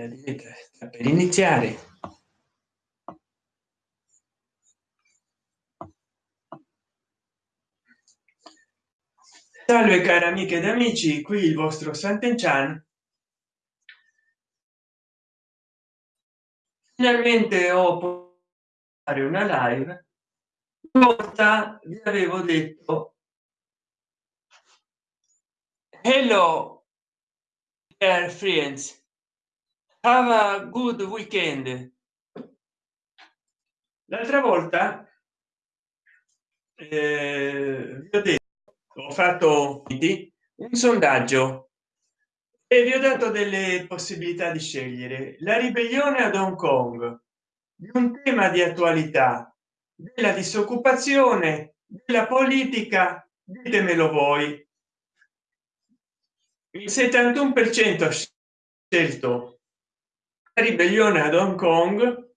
la diretta sta per iniziare. Salve cari amiche ed amici qui il vostro Sant'Enchan. Finalmente ho fare una live. Volta vi avevo detto hello dear friends have a good weekend. L'altra volta eh, vi ho detto ho fatto un sondaggio e vi ho dato delle possibilità di scegliere. La ribellione ad hong kong un tema di attualità della disoccupazione della politica ditemelo voi. Il 71 per cento scelto ribellione ad hong kong.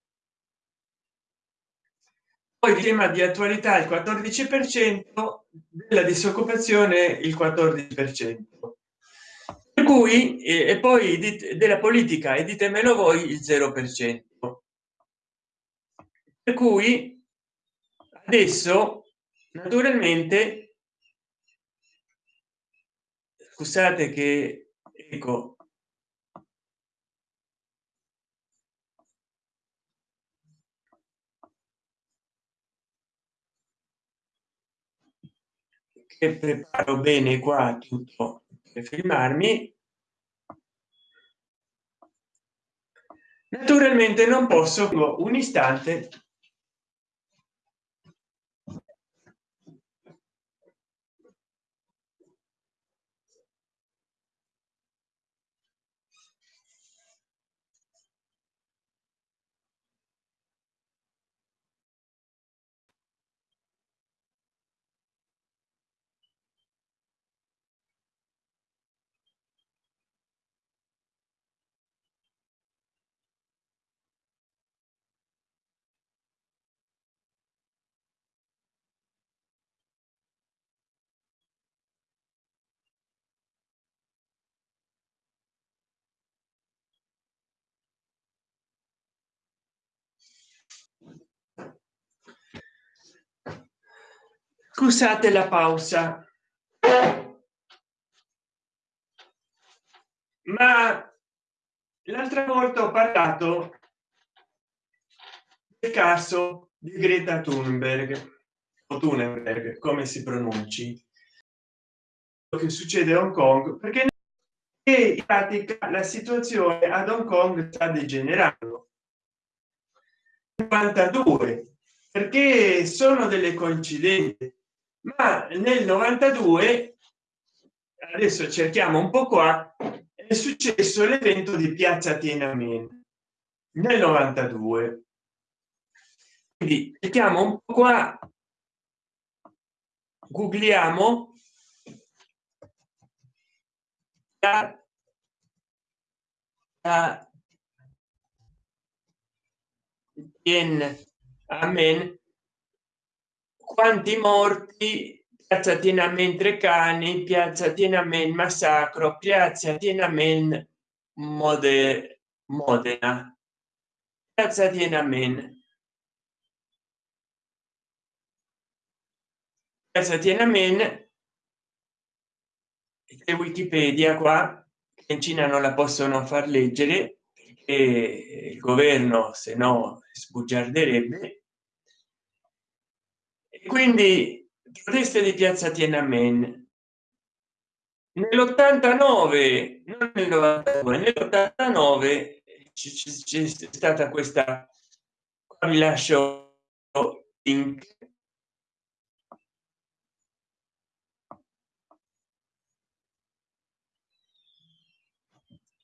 Poi tema di attualità il 14 per cento della disoccupazione il 14 per cento. Per cui e poi della politica e ditemelo voi il 0 per cento. Per cui adesso naturalmente scusate che ecco che preparo bene qua tutto per filmarmi naturalmente non posso un istante scusate la pausa. Ma l'altra volta ho parlato del caso di greta thunberg o thunberg come si pronunci che succede a hong kong perché in pratica la situazione ad hong kong sta degenerando. 92 perché sono delle coincidenze ma nel 92 adesso cerchiamo un po qua è successo l'evento di piazza tiananmen nel 92 quindi cerchiamo un po qua googliamo la, la Amen quanti morti piazza tienamente cani piazza tienamente massacro piazza tienamente mode modena. Piazza tienamente piazza tienamente e wikipedia qua in cina non la possono far leggere perché il governo se no sbugiarderebbe quindi proteste di piazza tiananmen. Nell'89 non nel 92 nell'89 c'è stata questa qua vi lascio link.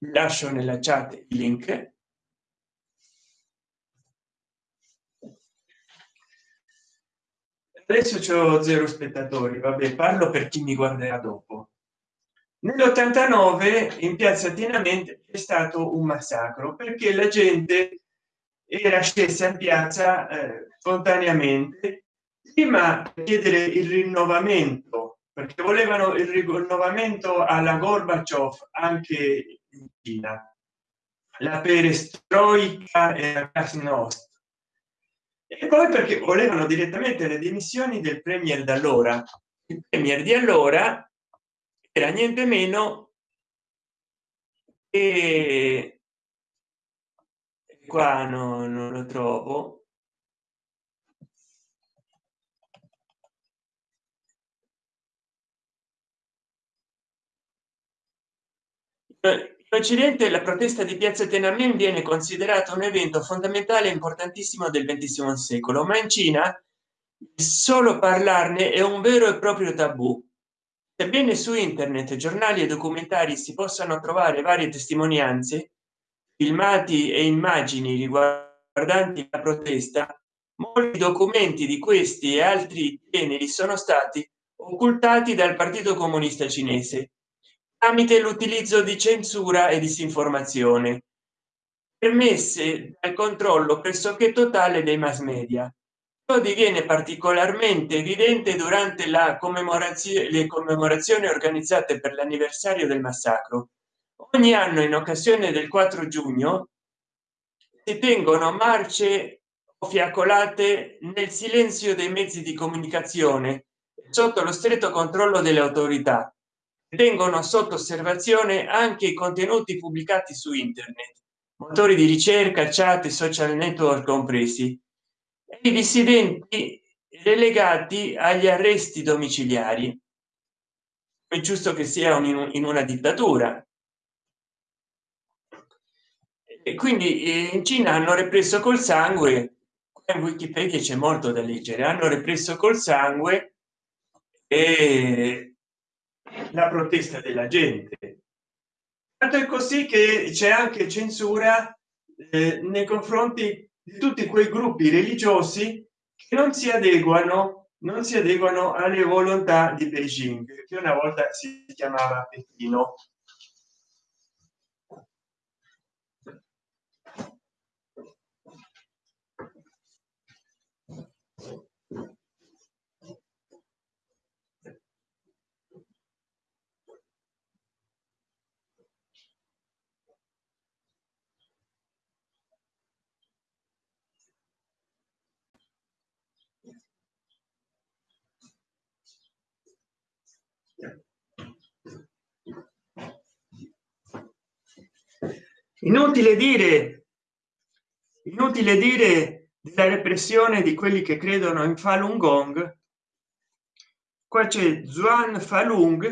Lascio nella chat il link adesso c'ho zero spettatori vabbè parlo per chi mi guarderà dopo. Nell'89 in piazza tienamente è stato un massacro perché la gente era scesa in piazza eh, spontaneamente prima chiedere il rinnovamento perché volevano il rinnovamento alla gorbaciov anche in cina. La perestroica e la glasnost e poi perché volevano direttamente le dimissioni del premier da allora il premier di allora era niente meno e qua no, non lo trovo. In occidente la protesta di piazza Tiananmen viene considerato un evento fondamentale importantissimo del XX secolo ma in Cina solo parlarne è un vero e proprio tabù. Sebbene su internet giornali e documentari si possano trovare varie testimonianze filmati e immagini riguardanti la protesta molti documenti di questi e altri generi sono stati occultati dal partito comunista cinese tramite l'utilizzo di censura e disinformazione permesse dal controllo pressoché totale dei mass media. Ciò diviene particolarmente evidente durante la commemorazione le commemorazioni organizzate per l'anniversario del massacro. Ogni anno in occasione del 4 giugno si tengono marce o fiaccolate nel silenzio dei mezzi di comunicazione sotto lo stretto controllo delle autorità tengono sotto osservazione anche i contenuti pubblicati su internet motori di ricerca chat e social network compresi i dissidenti relegati agli arresti domiciliari. È giusto che sia in una dittatura. E quindi eh, in cina hanno represso col sangue in wikipedia c'è molto da leggere hanno represso col sangue e la protesta della gente. Tanto è così che c'è anche censura eh, nei confronti di tutti quei gruppi religiosi che non si adeguano non si adeguano alle volontà di beijing che una volta si chiamava pechino inutile dire inutile dire della repressione di quelli che credono in falun gong. Qua c'è Zuan Falung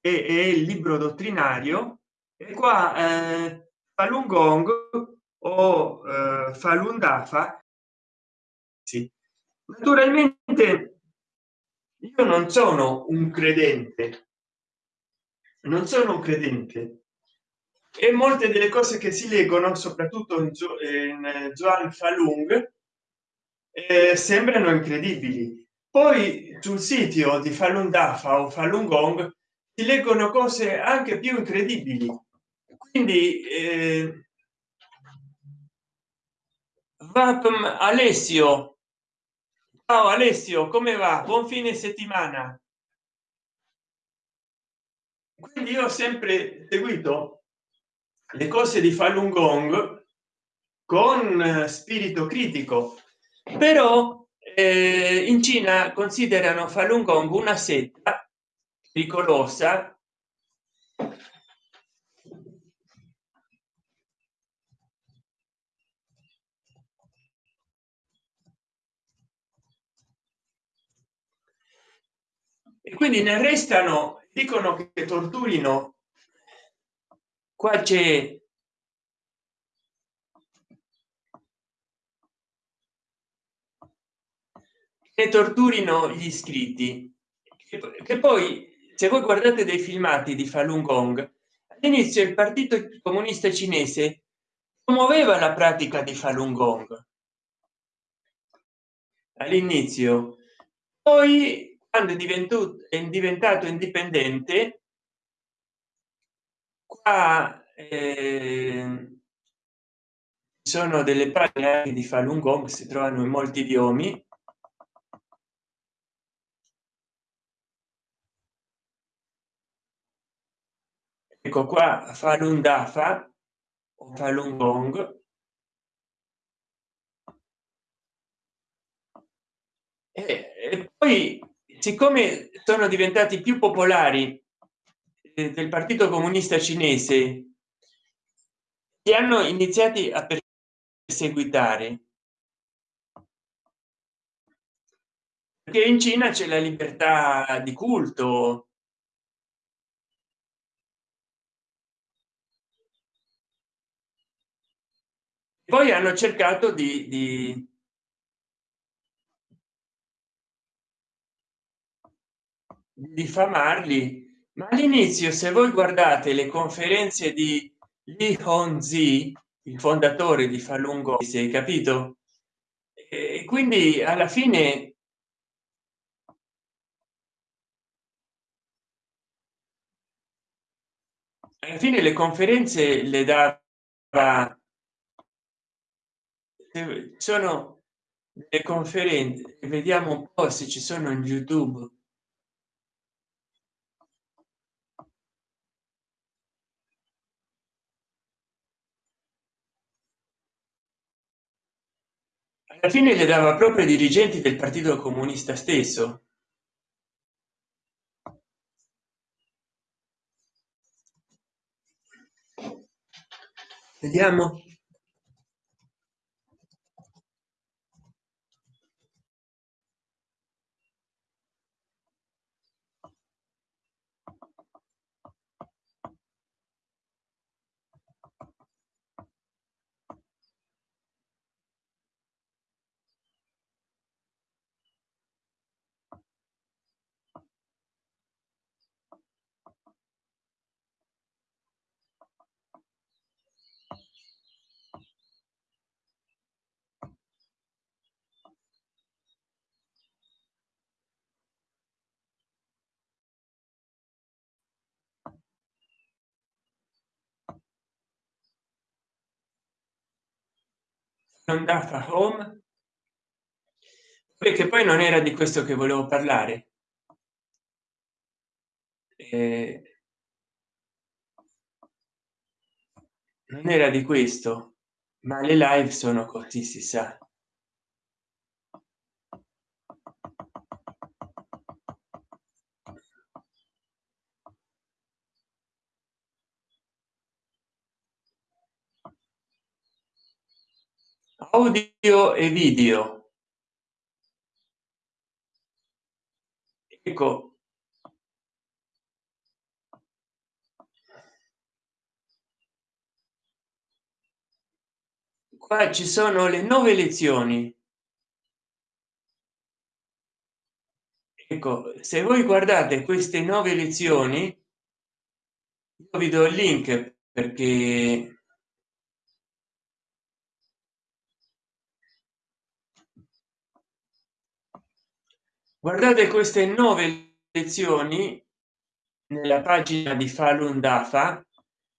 e è il libro dottrinario e qua eh, Falun Gong o eh, Falun Dafa sì. naturalmente io non sono un credente. Non sono un credente e molte delle cose che si leggono soprattutto in, in Joan Falung eh, sembrano incredibili. Poi sul sito di Falun Dafa o Falun Gong si leggono cose anche più incredibili. Quindi eh, Vapm Alessio. Ciao Alessio come va? Buon fine settimana. Quindi io ho sempre seguito le cose di Falun Gong con eh, spirito critico. Però eh, in Cina considerano Falun Gong una setta pericolosa. E quindi ne restano dicono che torturino qua c'è che torturino gli iscritti che poi se voi guardate dei filmati di Falun Gong all'inizio il partito comunista cinese promuoveva la pratica di Falun Gong. All'inizio. Poi quando è diventato è diventato indipendente qua eh, sono delle pagine di Falun Gong si trovano in molti idiomi ecco qua Falun Dafa o falun gong. E, e poi siccome sono diventati più popolari del partito comunista cinese che hanno iniziati a perseguitare. Perché in cina c'è la libertà di culto. Poi hanno cercato di, di diffamarli ma all'inizio se voi guardate le conferenze di Li Hongzhi il fondatore di Falun Gong si è capito? E quindi alla fine alla fine le conferenze le dava sono le conferenze vediamo un po se ci sono in youtube alla fine le dava proprio ai dirigenti del partito comunista stesso. Vediamo andata home perché poi non era di questo che volevo parlare. Eh, non era di questo ma le live sono così si sa audio e video. Ecco. Qua ci sono le nuove lezioni. Ecco se voi guardate queste nuove lezioni io vi do il link perché guardate queste nuove lezioni nella pagina di Falun Dafa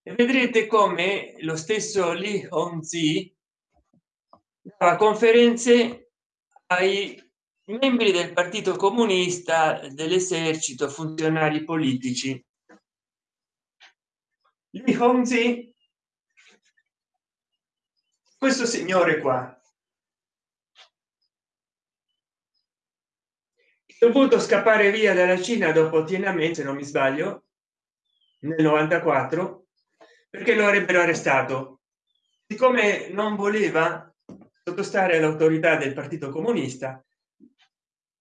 e vedrete come lo stesso Li Hongzhi dava conferenze ai membri del Partito Comunista, dell'esercito, funzionari politici. Li Hongzhi, questo signore qua, dovuto scappare via dalla cina dopo tiananmen se non mi sbaglio nel 94 perché lo avrebbero arrestato. Siccome non voleva sottostare all'autorità del partito comunista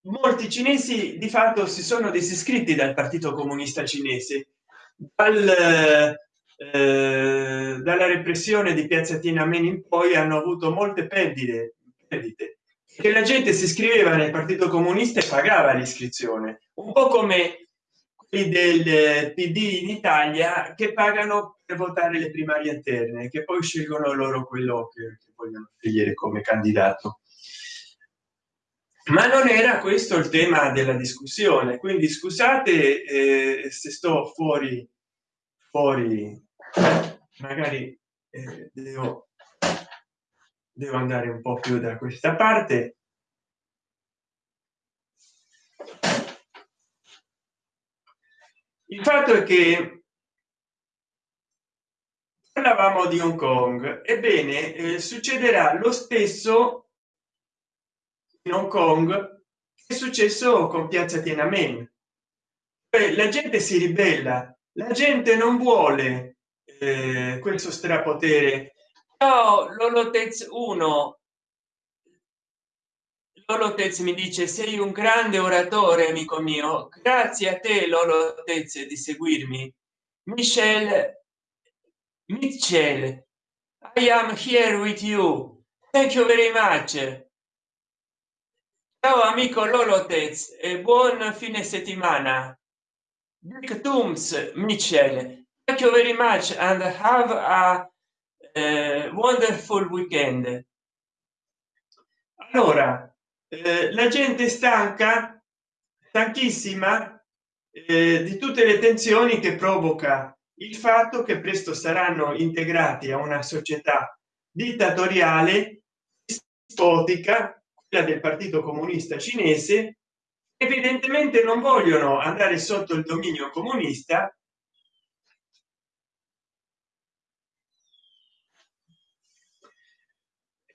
molti cinesi di fatto si sono disiscritti dal partito comunista cinese dal, eh, dalla repressione di piazza tiananmen in poi hanno avuto molte perdite perdite che la gente si iscriveva nel partito comunista e pagava l'iscrizione. Un po come quelli del pd in italia che pagano per votare le primarie interne che poi scelgono loro quello che, che vogliono scegliere come candidato. Ma non era questo il tema della discussione. Quindi scusate eh, se sto fuori fuori magari eh, devo devo andare un po più da questa parte. Il fatto è che parlavamo di hong kong. Ebbene eh, succederà lo stesso in hong kong è successo con piazza tiananmen. La gente si ribella la gente non vuole eh, questo strapotere no l'olotez 1 l'olotez mi dice sei un grande oratore amico mio grazie a te l'olotez di seguirmi michel Mitchell, I am here with you. Thank you very much. Ciao amico Lolotez e buon fine settimana. Dick Tooms, Mitchell. Thank you very much and have a uh, wonderful weekend. Allora, eh, la gente stanca, stanchissima eh, di tutte le tensioni che provoca il fatto che presto saranno integrati a una società dittatoriale dispotica quella del partito comunista cinese evidentemente non vogliono andare sotto il dominio comunista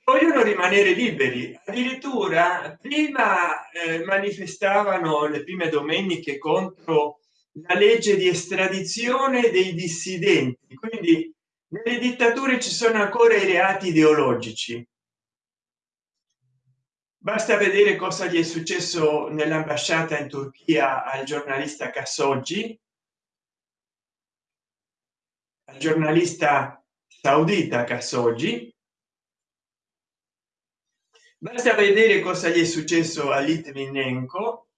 vogliono rimanere liberi. Addirittura prima eh, manifestavano le prime domeniche contro la legge di estradizione dei dissidenti. Quindi nelle dittature ci sono ancora i reati ideologici. Basta vedere cosa gli è successo nell'ambasciata in turchia al giornalista Khashoggi al giornalista saudita Khashoggi basta vedere cosa gli è successo a Litvinenko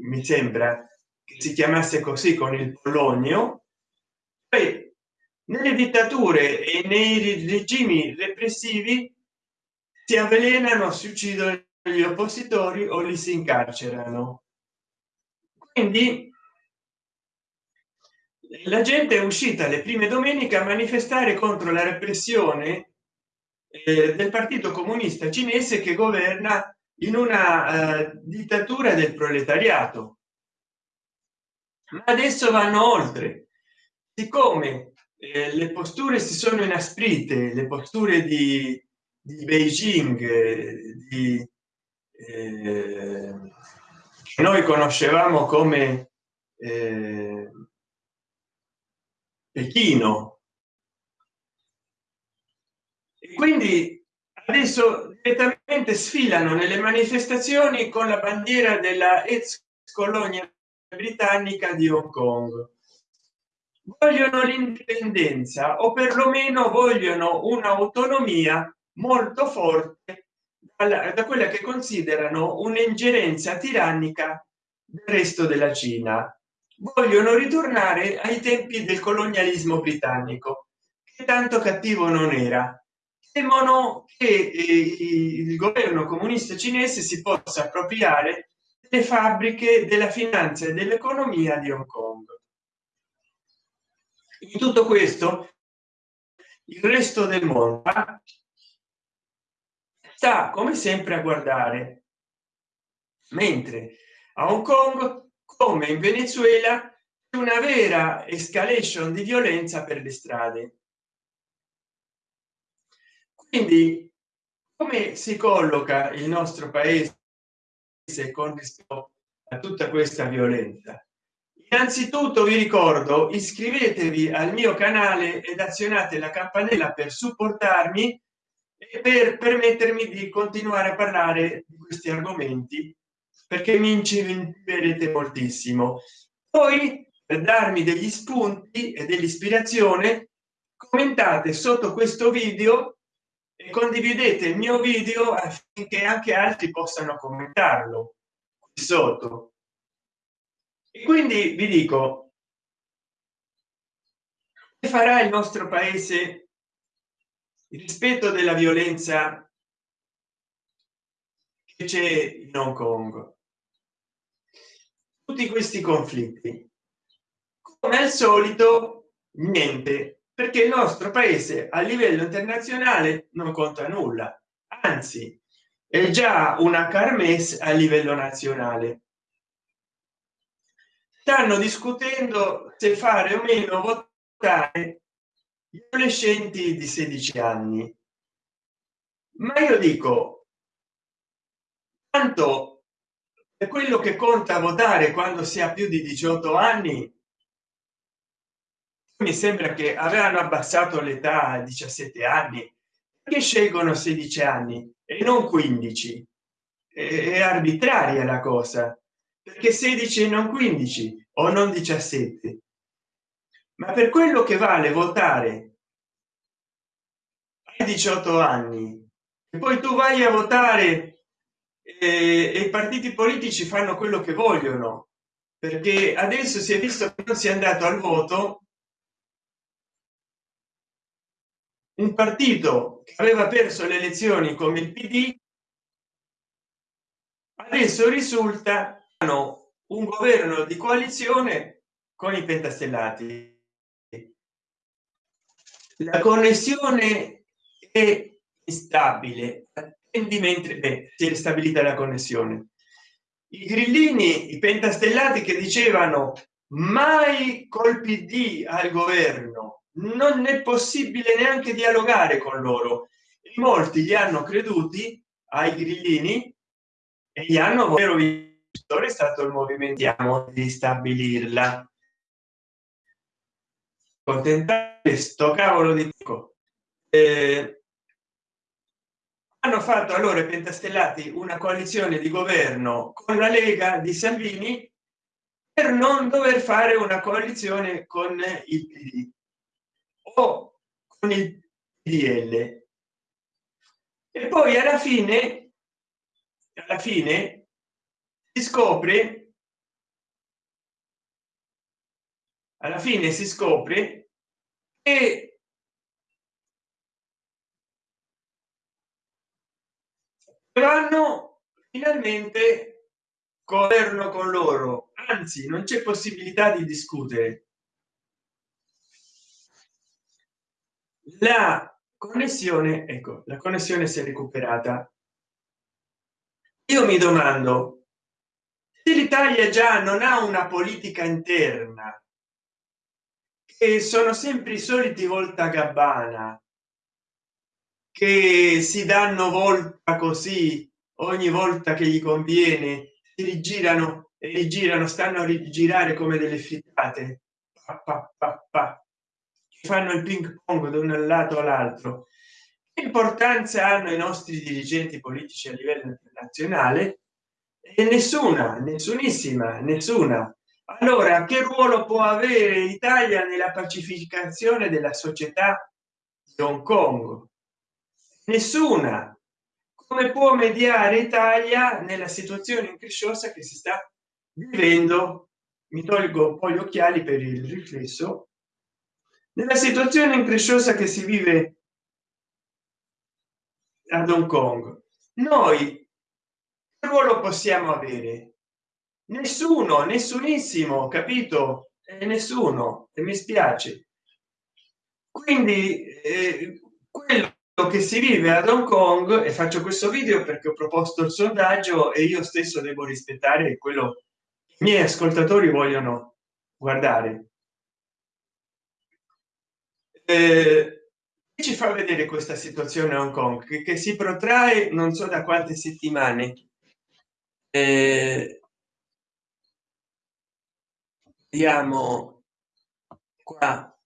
mi sembra che si chiamasse così con il polonio. Poi nelle dittature e nei regimi repressivi si avvelenano si uccidono gli oppositori o li si incarcerano. Quindi la gente è uscita le prime domeniche a manifestare contro la repressione eh, del partito comunista cinese che governa in una eh, dittatura del proletariato. Ma adesso vanno oltre. Siccome eh, le posture si sono inasprite le posture di, di beijing di eh, noi conoscevamo come eh, pechino quindi adesso direttamente sfilano nelle manifestazioni con la bandiera della ex colonia britannica di hong kong. Vogliono l'indipendenza o perlomeno vogliono un'autonomia molto forte da quella che considerano un'ingerenza tirannica del resto della cina. Vogliono ritornare ai tempi del colonialismo britannico che tanto cattivo non era temono che eh, il governo comunista cinese si possa appropriare le fabbriche della finanza e dell'economia di hong kong. In tutto questo il resto del mondo sta come sempre a guardare. Mentre a hong kong come in venezuela una vera escalation di violenza per le strade quindi come si colloca il nostro paese con rispetto a tutta questa violenza? Innanzitutto vi ricordo iscrivetevi al mio canale ed azionate la campanella per supportarmi e per permettermi di continuare a parlare di questi argomenti perché mi incentiverete moltissimo. Poi per darmi degli spunti e dell'ispirazione commentate sotto questo video condividete il mio video affinché anche altri possano commentarlo sotto. E quindi vi dico che farà il nostro paese rispetto della violenza che c'è in hong kong? Tutti questi conflitti. Come al solito niente perché il nostro paese a livello internazionale non conta nulla. Anzi è già una carmes a livello nazionale. Stanno discutendo se fare o meno votare gli adolescenti di 16 anni. Ma io dico tanto è quello che conta votare quando si ha più di 18 anni mi sembra che avevano abbassato l'età a 17 anni che scelgono 16 anni e non 15 è arbitraria la cosa perché 16 e non 15 o non 17 ma per quello che vale votare ai 18 anni e poi tu vai a votare e i partiti politici fanno quello che vogliono perché adesso si è visto che non si è andato al voto un partito che aveva perso le elezioni come il pd adesso risulta un governo di coalizione con i pentastellati. La connessione è stabile mentre si è stabilita la connessione. I grillini i pentastellati che dicevano mai colpi di al governo non è possibile neanche dialogare con loro. Molti gli hanno creduti ai grillini e gli hanno vero è stato il movimento di stabilirla. Contentare sto cavolo di pico eh, hanno fatto allora i pentastellati una coalizione di governo con la lega di salvini per non dover fare una coalizione con il pd o con il pdl e poi alla fine alla fine si scopre alla fine si scopre che vanno finalmente governo con loro. Anzi non c'è possibilità di discutere la connessione ecco la connessione si è recuperata. Io mi domando se l'italia già non ha una politica interna che sono sempre i soliti volta gabbana che si danno volta così ogni volta che gli conviene si rigirano e rigirano stanno a rigirare come delle frittate fanno il ping pong da un lato all'altro. Che importanza hanno i nostri dirigenti politici a livello internazionale? E nessuna nessunissima nessuna. Allora che ruolo può avere l'italia nella pacificazione della società di hong kong? Nessuna. Come può mediare italia nella situazione incresciosa che si sta vivendo? Mi tolgo poi gli occhiali per il riflesso nella situazione incresciosa che si vive ad hong kong noi che ruolo possiamo avere? Nessuno nessunissimo capito? E nessuno e mi spiace. Quindi eh, quello che si vive ad hong kong e faccio questo video perché ho proposto il sondaggio e io stesso devo rispettare quello che i miei ascoltatori vogliono guardare eh, ci fa vedere questa situazione a hong kong? Che, che si protrae non so da quante settimane. Eh, vediamo qua.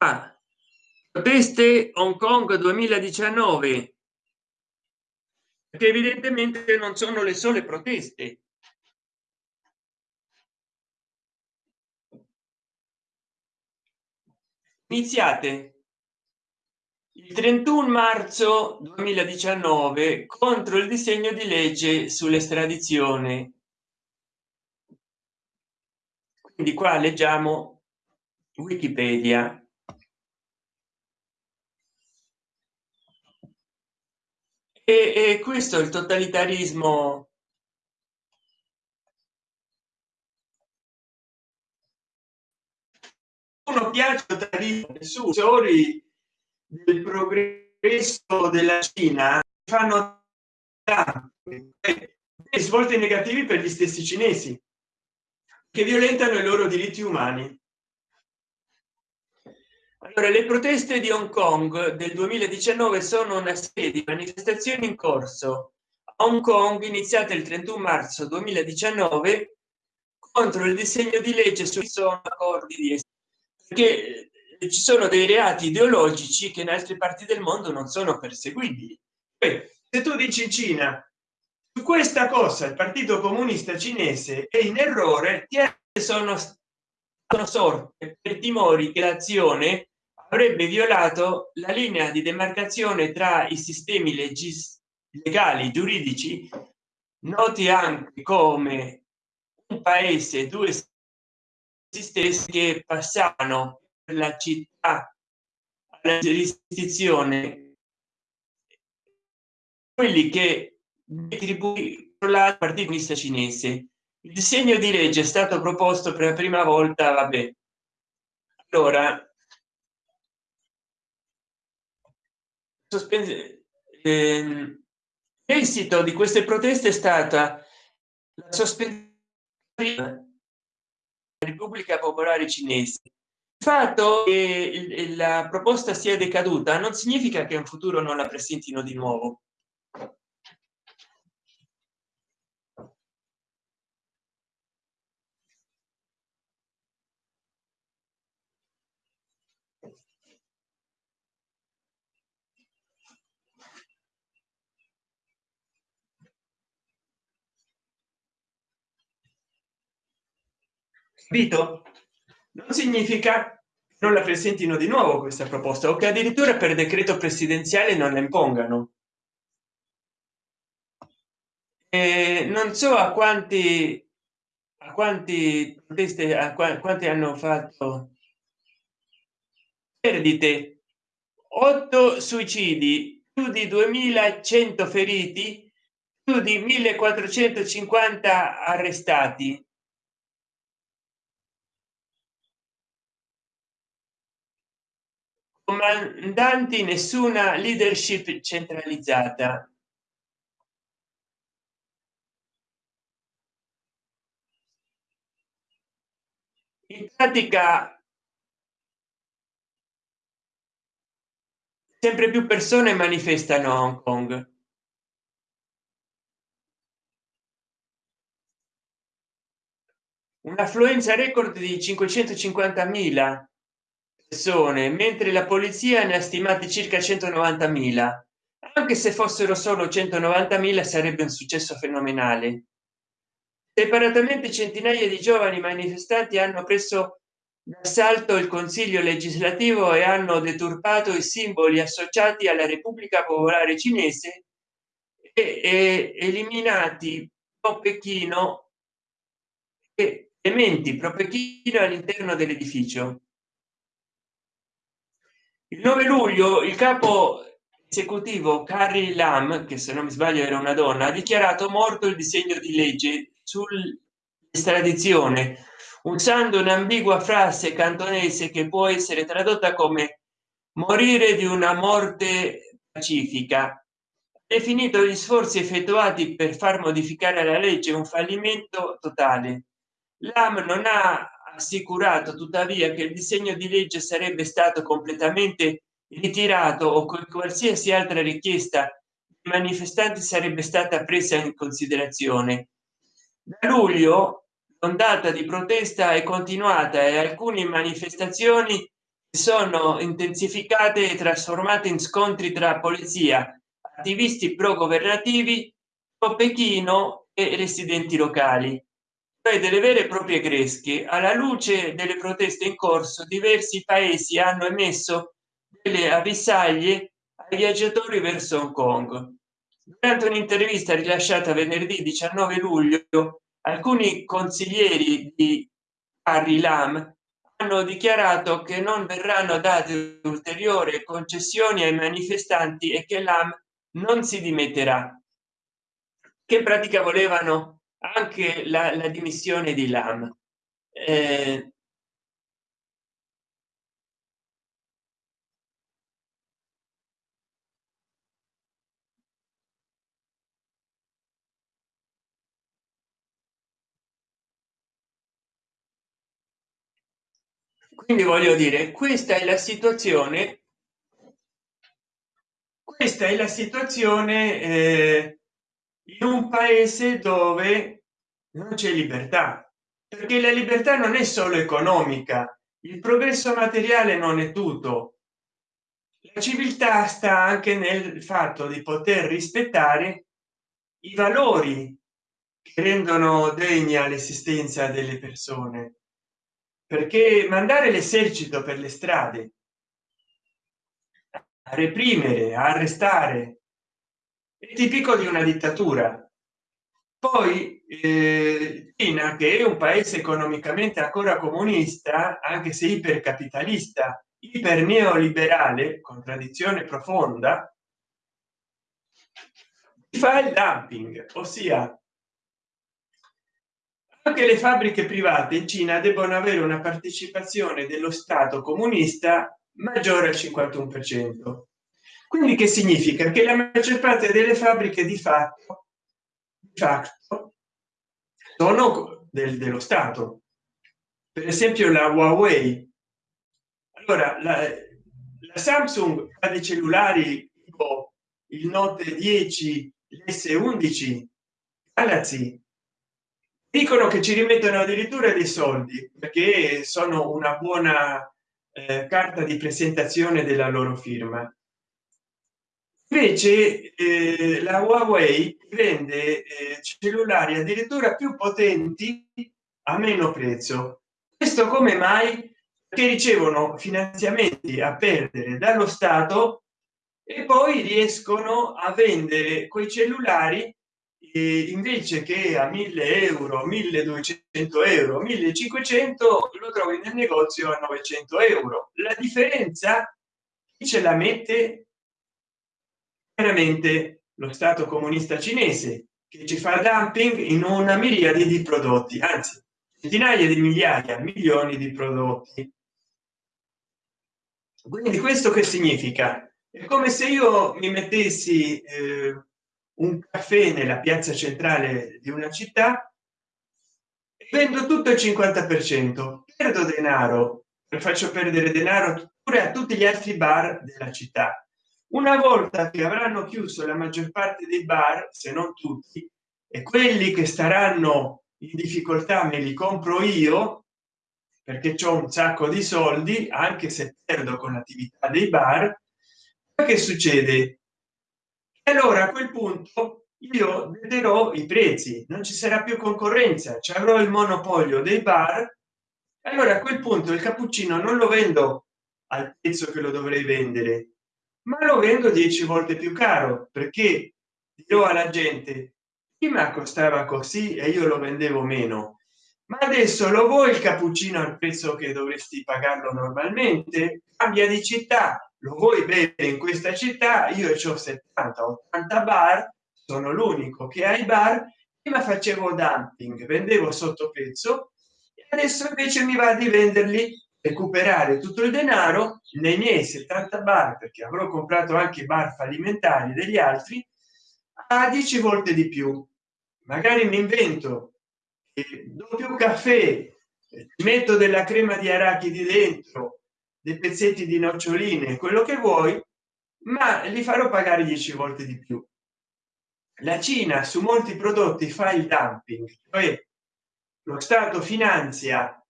Ah, proteste hong kong 2019 che evidentemente non sono le sole proteste. Iniziate. Il 31 marzo 2019 contro il disegno di legge sull'estradizione. Quindi qua leggiamo wikipedia e, e questo è il totalitarismo. Uno piace soli del progresso della cina fanno svolti negativi per gli stessi cinesi che violentano i loro diritti umani allora le proteste di hong kong del 2019 sono una serie di manifestazioni in corso. A hong kong iniziate il 31 marzo 2019 contro il disegno di legge sui sono accordi di perché ci sono dei reati ideologici che in altre parti del mondo non sono perseguibili. Se tu dici in cina su questa cosa il partito comunista cinese è in errore sono sono sorte per timori che l'azione avrebbe violato la linea di demarcazione tra i sistemi legis legali giuridici noti anche come un paese due stessi che passavano per la città alla giurisdizione. Quelli che la partita cinese. Il disegno di legge è stato proposto per la prima volta vabbè. Allora sospende ehm, esito di queste proteste è stata la sospensione repubblica popolare cinese. Il fatto che la proposta sia decaduta non significa che in futuro non la presentino di nuovo capito? Non significa non la presentino di nuovo questa proposta o che addirittura per decreto presidenziale non la impongano. E non so a quanti a quanti proteste a quanti hanno fatto perdite 8 suicidi più di 2100 feriti più di 1450 arrestati comandanti nessuna leadership centralizzata. In pratica sempre più persone manifestano a hong kong. Un'affluenza record di 550.000 persone mentre la polizia ne ha stimati circa 190.000 anche se fossero solo 190.000 sarebbe un successo fenomenale. Separatamente centinaia di giovani manifestanti hanno preso d'assalto il consiglio legislativo e hanno deturpato i simboli associati alla repubblica popolare cinese e, e eliminati pro pechino e elementi pro pechino all'interno dell'edificio il 9 luglio il capo esecutivo Carrie Lam che se non mi sbaglio era una donna ha dichiarato morto il disegno di legge sull'estradizione usando un'ambigua frase cantonese che può essere tradotta come morire di una morte pacifica definito gli sforzi effettuati per far modificare la legge un fallimento totale. Lam non ha assicurato tuttavia che il disegno di legge sarebbe stato completamente ritirato o qualsiasi altra richiesta manifestanti sarebbe stata presa in considerazione. Da luglio l'ondata di protesta è continuata e alcune manifestazioni sono intensificate e trasformate in scontri tra polizia attivisti pro governativi o pechino e residenti locali delle vere e proprie gresche alla luce delle proteste in corso diversi paesi hanno emesso delle avvisaglie ai viaggiatori verso hong kong. Durante un'intervista rilasciata venerdì 19 luglio alcuni consiglieri di Harry Lam hanno dichiarato che non verranno date ulteriori concessioni ai manifestanti e che Lam non si dimetterà. Che in pratica volevano anche la, la dimissione di Lam. Eh, quindi voglio dire questa è la situazione questa è la situazione eh, in un paese dove non c'è libertà perché la libertà non è solo economica il progresso materiale non è tutto. La civiltà sta anche nel fatto di poter rispettare i valori che rendono degna l'esistenza delle persone perché mandare l'esercito per le strade a reprimere a arrestare è tipico di una dittatura. Poi eh, Cina che è un paese economicamente ancora comunista anche se ipercapitalista iper neoliberale contraddizione profonda fa il dumping ossia anche le fabbriche private in cina debbono avere una partecipazione dello stato comunista maggiore al 51 per cento quindi che significa? Che la maggior parte delle fabbriche di fatto di fatto sono del, dello stato. Per esempio la huawei. Allora la, la samsung ha dei cellulari tipo il note 10 s11 galaxy. Dicono che ci rimettono addirittura dei soldi perché sono una buona eh, carta di presentazione della loro firma invece eh, la huawei vende eh, cellulari addirittura più potenti a meno prezzo. Questo come mai? Che ricevono finanziamenti a perdere dallo stato e poi riescono a vendere quei cellulari eh, invece che a 1000 euro 1200 euro 1500 lo trovi nel negozio a 900 euro. La differenza chi ce la mette veramente lo stato comunista cinese che ci fa dumping in una miriade di prodotti anzi centinaia di migliaia milioni di prodotti. Quindi questo che significa? È come se io mi mettessi eh, un caffè nella piazza centrale di una città vendo tutto il 50 per cento. Perdo denaro. Faccio perdere denaro pure a tutti gli altri bar della città una volta che avranno chiuso la maggior parte dei bar se non tutti e quelli che staranno in difficoltà me li compro io perché c'è un sacco di soldi anche se perdo con l'attività dei bar che succede? Allora a quel punto io vedrò i prezzi non ci sarà più concorrenza ci avrò il monopolio dei bar allora a quel punto il cappuccino non lo vendo al prezzo che lo dovrei vendere ma lo vendo 10 volte più caro perché dirò alla gente prima costava così e io lo vendevo meno. Ma adesso lo vuoi il cappuccino al prezzo che dovresti pagarlo normalmente? Cambia di città. Lo vuoi bere in questa città? Io ho 70 80 bar sono l'unico che ha i bar. Prima facevo dumping vendevo sotto prezzo adesso invece mi va di venderli recuperare tutto il denaro nei miei 70 bar perché avrò comprato anche bar fallimentari degli altri a 10 volte di più. Magari mi invento doppio caffè metto della crema di arachidi dentro dei pezzetti di noccioline quello che vuoi ma li farò pagare 10 volte di più. La cina su molti prodotti fa il dumping cioè lo stato finanzia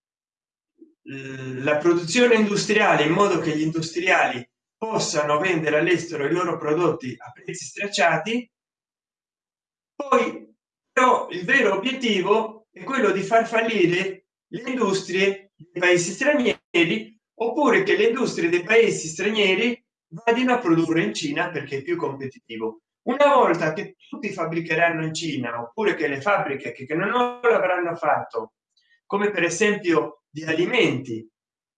la produzione industriale in modo che gli industriali possano vendere all'estero i loro prodotti a prezzi stracciati. Poi però il vero obiettivo è quello di far fallire le industrie dei paesi stranieri oppure che le industrie dei paesi stranieri vadino a produrre in cina perché è più competitivo. Una volta che tutti fabbricheranno in cina oppure che le fabbriche che non l'avranno fatto come per esempio di alimenti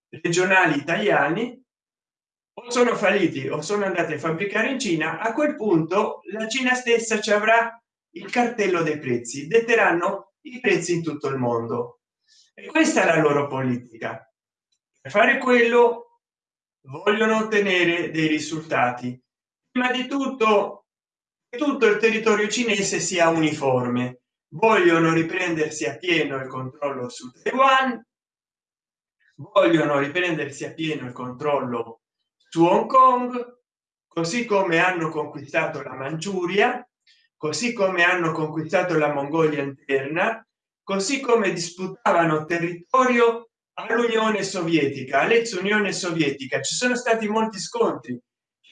regionali italiani o sono falliti o sono andati a fabbricare in cina a quel punto la cina stessa ci avrà il cartello dei prezzi detteranno i prezzi in tutto il mondo. E questa è la loro politica. Per fare quello vogliono ottenere dei risultati. Prima di tutto tutto il territorio cinese sia uniforme vogliono riprendersi a pieno il controllo su taiwan. Vogliono riprendersi a pieno il controllo su hong kong così come hanno conquistato la manciuria così come hanno conquistato la mongolia interna così come disputavano territorio all'unione sovietica all'ex unione sovietica. Ci sono stati molti scontri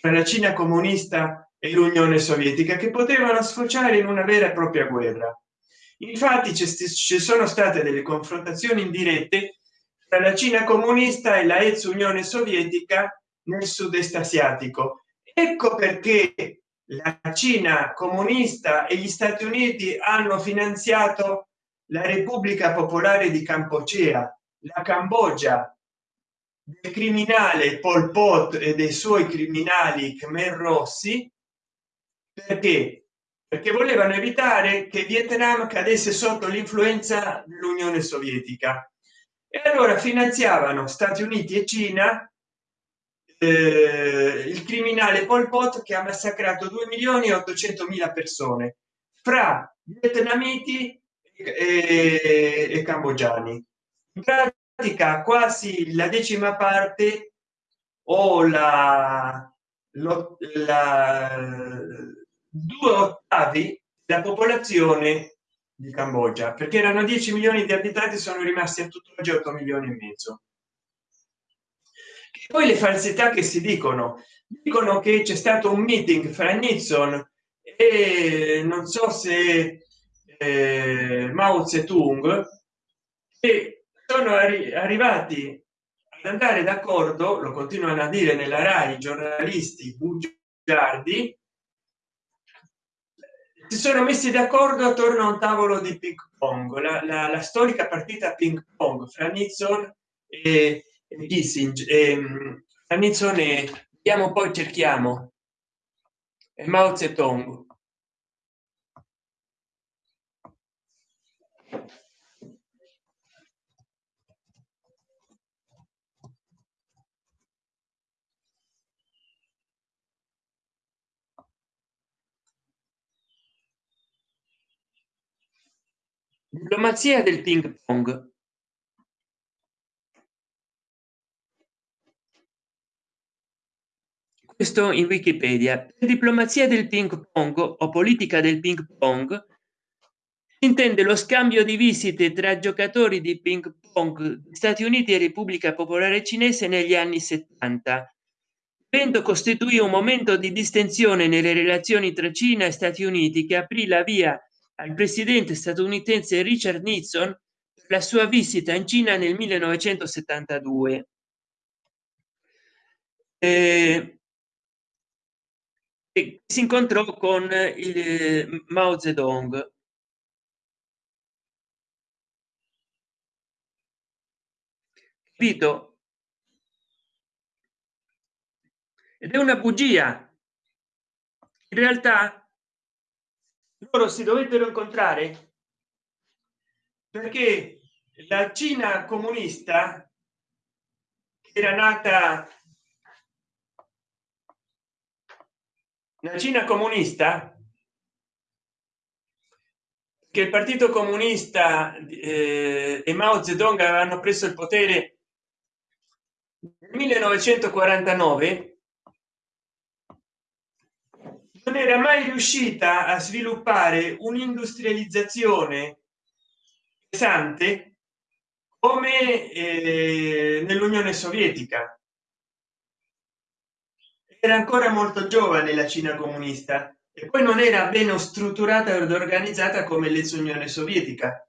tra la cina comunista e l'unione sovietica che potevano sfociare in una vera e propria guerra infatti ci sono state delle confrontazioni indirette tra la cina comunista e la ex unione sovietica nel sud-est asiatico. Ecco perché la cina comunista e gli stati uniti hanno finanziato la repubblica popolare di campocea la cambogia del criminale pol pot e dei suoi criminali khmer rossi perché perché volevano evitare che vietnam cadesse sotto l'influenza dell'unione sovietica. E allora finanziavano stati uniti e cina eh, il criminale pol pot che ha massacrato 2 milioni e 800 mila persone fra vietnamiti e, e cambogiani. In pratica quasi la decima parte o la, lo, la due ottavi della popolazione di cambogia perché erano 10 milioni di abitanti sono rimasti a tutt'oggi 8 milioni e mezzo. Poi le falsità che si dicono. Dicono che c'è stato un meeting fra nixon e non so se eh, mao zedong e sono arri arrivati ad andare d'accordo lo continuano a dire nella rai giornalisti bugiardi si sono messi d'accordo attorno a un tavolo di ping pong la, la, la storica partita ping pong fra nixon e Kissinger, ehm, Nixon vediamo poi cerchiamo e Mao Zedong. Diplomazia del ping pong. questo in wikipedia per diplomazia del ping pong o politica del ping pong intende lo scambio di visite tra giocatori di ping pong stati uniti e repubblica popolare cinese negli anni 70 evento costituì un momento di distensione nelle relazioni tra cina e stati uniti che aprì la via al presidente statunitense richard nixon la sua visita in cina nel 1972 eh, e si incontrò con il eh, Mao Zedong. Capito? Ed è una bugia. In realtà loro si dovettero incontrare perché la Cina comunista era nata la cina comunista che il partito comunista eh, e mao zedong avevano preso il potere nel 1949 non era mai riuscita a sviluppare un'industrializzazione pesante come eh, nell'unione sovietica. Era ancora molto giovane la cina comunista e poi non era bene strutturata ed organizzata come l'ex unione sovietica.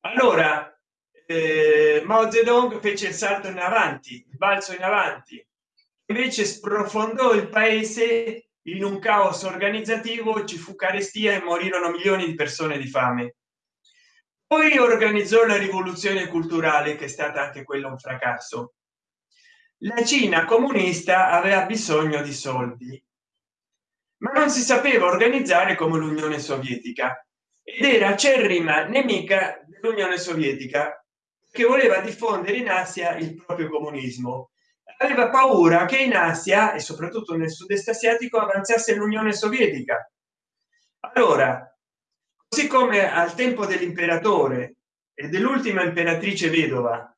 Allora eh, mao zedong fece il salto in avanti il balzo in avanti. Invece sprofondò il paese in un caos organizzativo ci fu carestia e morirono milioni di persone di fame. Poi organizzò la rivoluzione culturale che è stata anche quella un fracasso. La cina comunista aveva bisogno di soldi ma non si sapeva organizzare come l'unione sovietica ed era acerrima nemica dell'unione sovietica che voleva diffondere in asia il proprio comunismo aveva paura che in asia e soprattutto nel sud-est asiatico avanzasse l'unione sovietica. Allora così come al tempo dell'imperatore e dell'ultima imperatrice vedova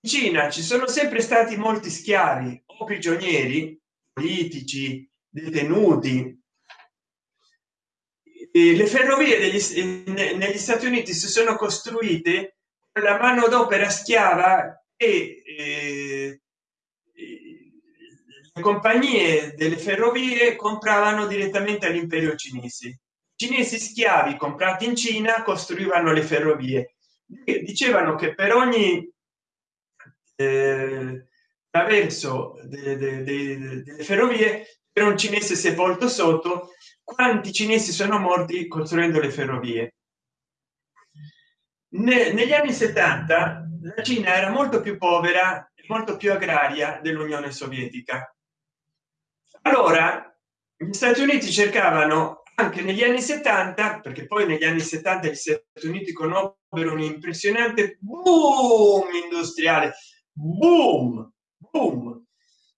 in cina ci sono sempre stati molti schiavi o prigionieri politici detenuti. Le ferrovie degli, negli stati uniti si sono costruite la manodopera schiava e eh, compagnie delle ferrovie compravano direttamente all'imperio cinese cinesi schiavi comprati in cina costruivano le ferrovie. Dicevano che per ogni eh, attraverso delle, delle, delle ferrovie per un cinese sepolto sotto quanti cinesi sono morti costruendo le ferrovie? Ne, negli anni 70 la cina era molto più povera e molto più agraria dell'unione sovietica allora gli stati uniti cercavano anche negli anni 70 perché poi negli anni 70 gli stati uniti conobbero un impressionante boom industriale. Boom! Boom!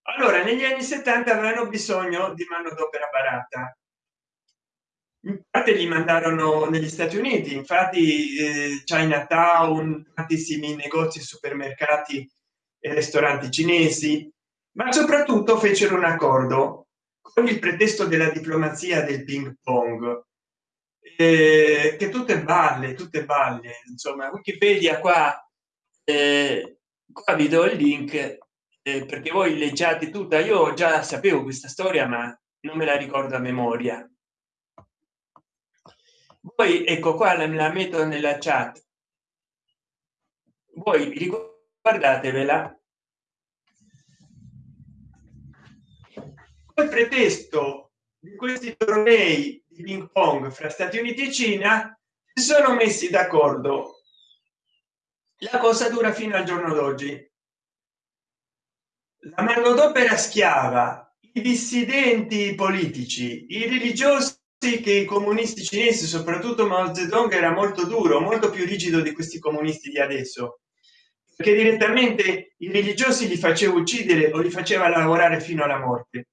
Allora negli anni 70 avevano bisogno di manodopera barata. In parte li mandarono negli stati uniti infatti eh, chinatown tantissimi negozi supermercati e ristoranti cinesi ma soprattutto fecero un accordo con il pretesto della diplomazia del ping pong. Eh, che tutte balle tutte balle insomma wikipedia qua eh, qua vi do il link eh, perché voi leggiate tutta. Io già sapevo questa storia ma non me la ricordo a memoria. Poi ecco qua la, la metto nella chat. Voi riguardatevela il pretesto di questi tornei di ping pong fra stati uniti e cina? Si sono messi d'accordo. La cosa dura fino al giorno d'oggi. La manodopera schiava i dissidenti politici i religiosi che i comunisti cinesi soprattutto mao zedong era molto duro molto più rigido di questi comunisti di adesso. Perché direttamente i religiosi li faceva uccidere o li faceva lavorare fino alla morte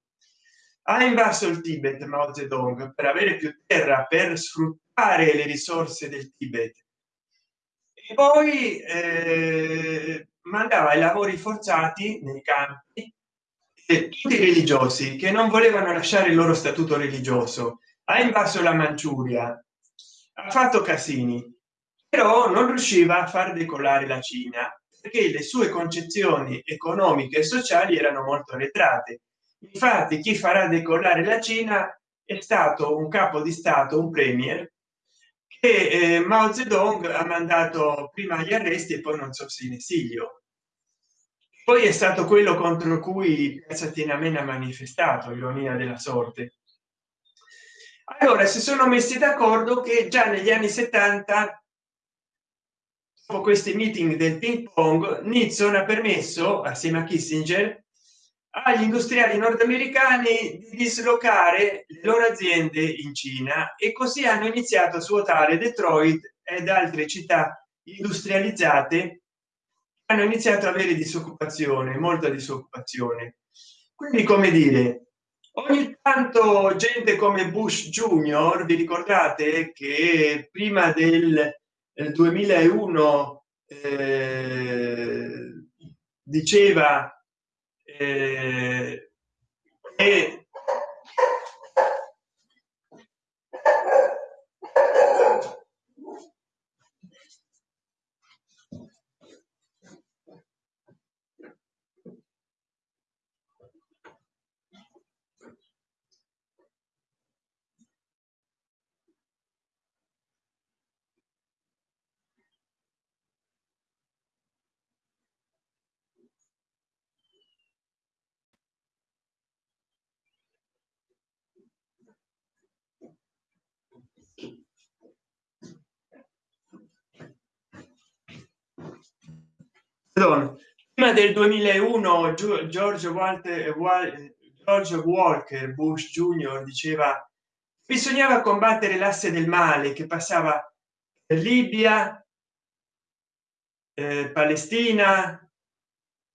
ha invaso il tibet mao zedong per avere più terra per sfruttare le risorse del tibet. E poi eh, mandava i lavori forzati nei campi e tutti i religiosi che non volevano lasciare il loro statuto religioso. Ha invaso la manciuria ha fatto casini però non riusciva a far decollare la cina perché le sue concezioni economiche e sociali erano molto arretrate infatti chi farà decollare la cina è stato un capo di stato un premier che eh, mao zedong ha mandato prima agli arresti e poi non so se in esilio. Poi è stato quello contro cui piazza tiananmen ha manifestato ironia della sorte. Allora si sono messi d'accordo che già negli anni 70 dopo questi meeting del ping pong nixon ha permesso assieme a kissinger agli industriali nordamericani di dislocare le loro aziende in cina e così hanno iniziato a svuotare detroit ed altre città industrializzate hanno iniziato a avere disoccupazione molta disoccupazione. Quindi come dire ogni tanto gente come bush junior vi ricordate che prima del 2001 eh, diceva eh, e prima del 2001 george walter george walker bush junior diceva bisognava combattere l'asse del male che passava libia eh, palestina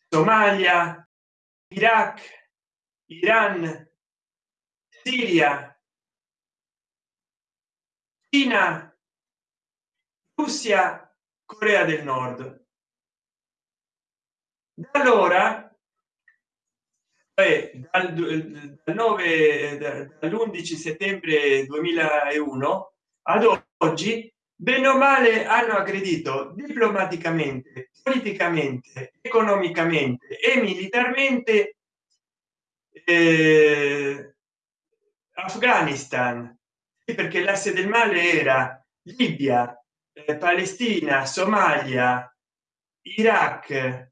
somalia iraq iran siria cina russia corea del nord da allora dal, dal 9 dall'11 settembre 2001 ad oggi bene o male hanno aggredito diplomaticamente politicamente economicamente e militarmente eh, afghanistan. Perché l'asse del male era libia eh, palestina somalia iraq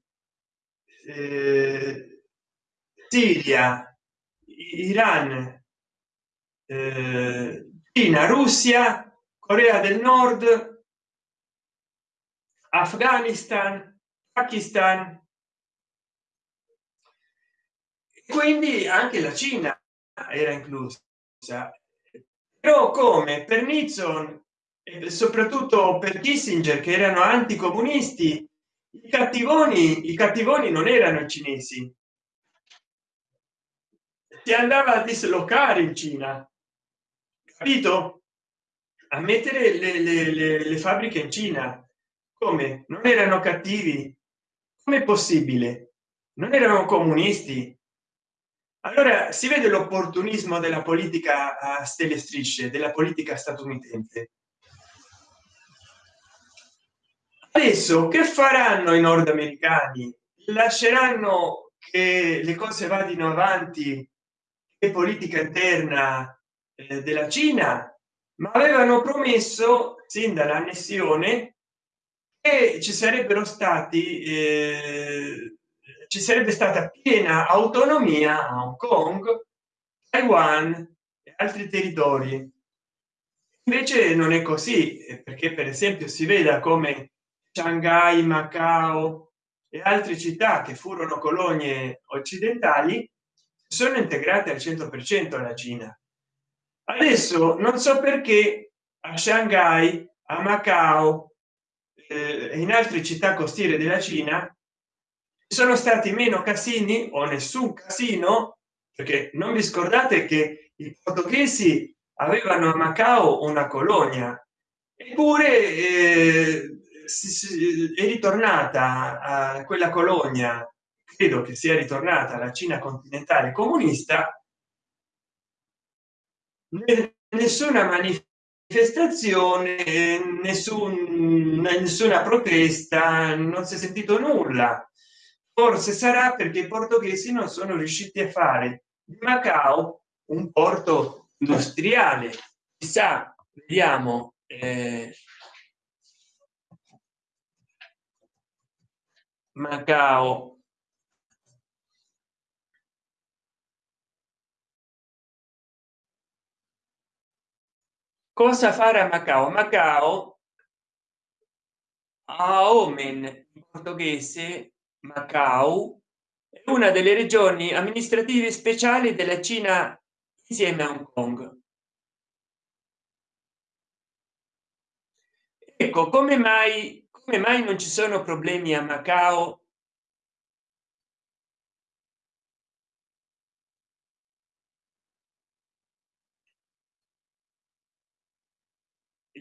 eh, siria iran eh, cina russia corea del nord afghanistan pakistan. Quindi anche la cina era inclusa. Però come? Per nixon soprattutto per kissinger che erano anticomunisti i cattivoni i cattivoni non erano cinesi. Si andava a dislocare in cina capito? A mettere le, le, le, le fabbriche in cina. Come? Non erano cattivi. Come possibile? Non erano comunisti. Allora si vede l'opportunismo della politica a stelle strisce della politica statunitense adesso che faranno i nordamericani? Lasceranno che le cose vadino avanti politica interna eh, della cina? Ma avevano promesso sin dall'annessione che ci sarebbero stati eh, ci sarebbe stata piena autonomia a hong kong taiwan e altri territori. Invece non è così eh, perché per esempio si veda come shanghai macao e altre città che furono colonie occidentali sono integrate al 100 per cento alla cina. Adesso non so perché a shanghai a macao eh, in altre città costiere della cina sono stati meno casini o nessun casino perché non vi scordate che i portoghesi avevano a macao una colonia. Eppure eh, è ritornata a quella colonia credo che sia ritornata la cina continentale comunista. Nessuna manifestazione nessun, nessuna protesta non si è sentito nulla. Forse sarà perché i portoghesi non sono riusciti a fare di macao un porto industriale. Chissà vediamo eh, macao. Cosa fare a macao? Macao a omen in portoghese macao è una delle regioni amministrative speciali della cina insieme a hong kong. Ecco come mai come mai non ci sono problemi a macao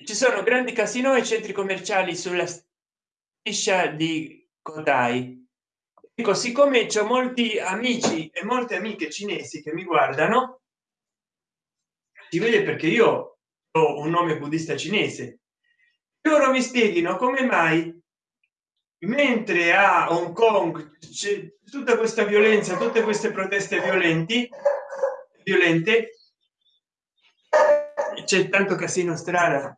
ci sono grandi casino e centri commerciali sulla striscia di Kodai. Ecco, siccome c'è molti amici e molte amiche cinesi che mi guardano, si vede perché io ho un nome buddista cinese. Loro mi spieghino come mai mentre a Hong Kong c'è tutta questa violenza, tutte queste proteste violenti, violente, c'è tanto casino strada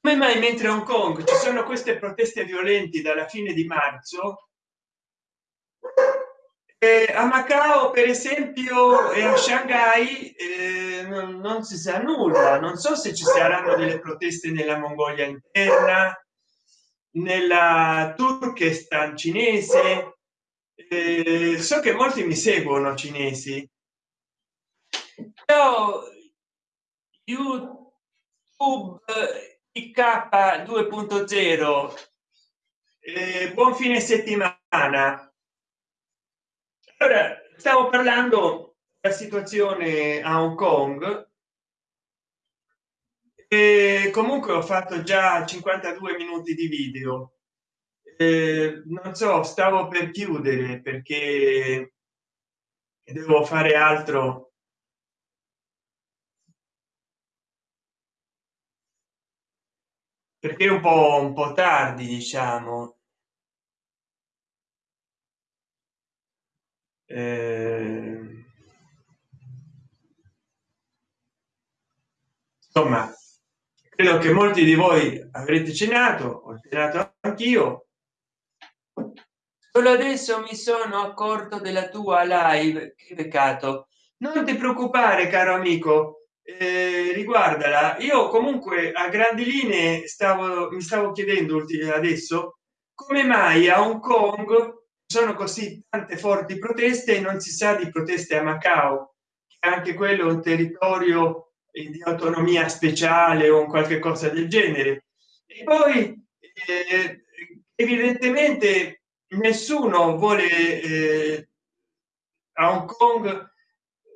come mai mentre a hong kong ci sono queste proteste violenti dalla fine di marzo eh, a macao per esempio e a shanghai eh, non, non, si sa nulla. Non so se ci saranno delle proteste nella mongolia interna nella turkestan cinese. Eh, so che molti mi seguono cinesi. Però youtube ik 2.0 eh, buon fine settimana allora stavo parlando della situazione a hong kong. E comunque ho fatto già 52 minuti di video. Eh, non so stavo per chiudere perché devo fare altro. Perché un po un po tardi diciamo eh, insomma credo che molti di voi avrete cenato ho cenato anch'io. Solo adesso mi sono accorto della tua live. Che peccato. Non ti preoccupare caro amico. Eh, riguardala. Io comunque a grandi linee stavo mi stavo chiedendo adesso come mai a hong kong sono così tante forti proteste e non si sa di proteste a macao che anche quello è un territorio di autonomia speciale o qualche cosa del genere. E poi eh, evidentemente nessuno vuole eh, a hong kong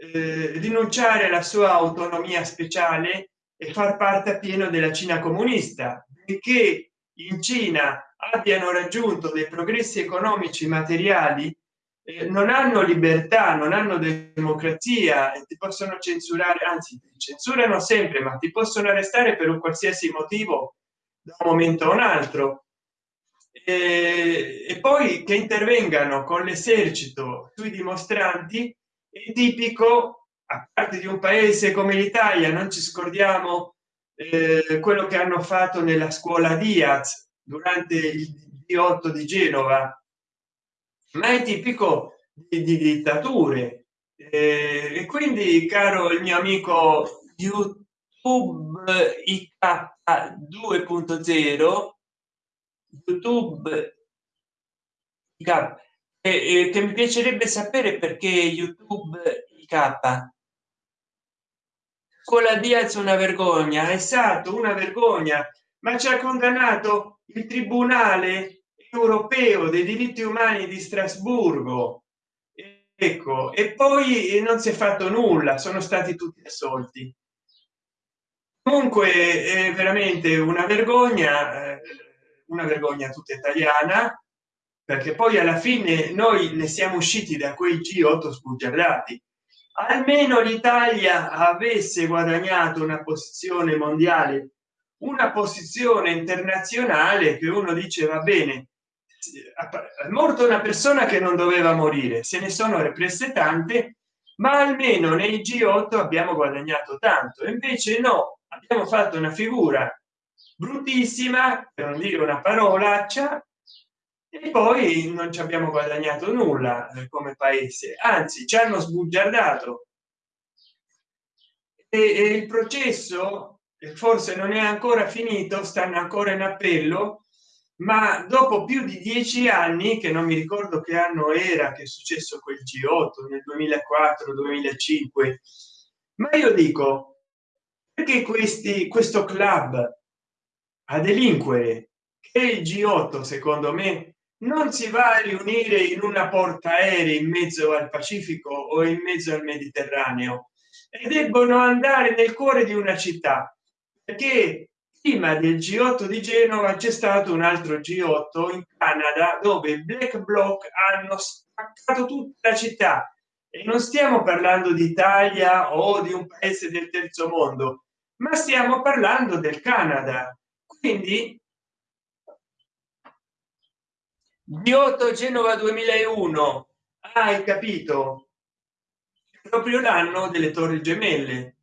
eh, rinunciare alla sua autonomia speciale e far parte appieno della cina comunista perché in cina abbiano raggiunto dei progressi economici materiali eh, non hanno libertà non hanno democrazia e ti possono censurare anzi censurano sempre ma ti possono arrestare per un qualsiasi motivo da un momento a un altro. E, e poi che intervengano con l'esercito sui dimostranti è tipico a parte di un paese come l'italia non ci scordiamo eh, quello che hanno fatto nella scuola diaz durante il d8 di genova. Ma è tipico di, di dittature. Eh, e quindi caro il mio amico youtube ik 2.0 youtube e, che mi piacerebbe sapere perché youtube k scuola diaz una vergogna esatto una vergogna ma ci ha condannato il tribunale europeo dei diritti umani di strasburgo. Ecco e poi non si è fatto nulla sono stati tutti assolti. Comunque è veramente una vergogna eh, una vergogna tutta italiana perché poi alla fine noi ne siamo usciti da quei g8 sbugiardati almeno l'italia avesse guadagnato una posizione mondiale una posizione internazionale che uno dice va bene è morto una persona che non doveva morire se ne sono represse tante ma almeno nei g8 abbiamo guadagnato tanto invece no abbiamo fatto una figura bruttissima per non dire una parolaccia e poi non ci abbiamo guadagnato nulla eh, come paese. Anzi ci hanno sbugiardato. E, e il processo forse non è ancora finito stanno ancora in appello ma dopo più di dieci anni che non mi ricordo che anno era che è successo quel g8 nel 2004 2005 ma io dico perché questi questo club a delinquere? Che il g8 secondo me non si va a riunire in una portaerei in mezzo al pacifico o in mezzo al mediterraneo e debbono andare nel cuore di una città perché prima del g8 di genova c'è stato un altro g8 in canada dove i black bloc hanno spaccato tutta la città. E non stiamo parlando d'italia o di un paese del terzo mondo ma stiamo parlando del canada. Quindi Giotto Genova 2001 hai capito. Proprio l'anno delle torri gemelle.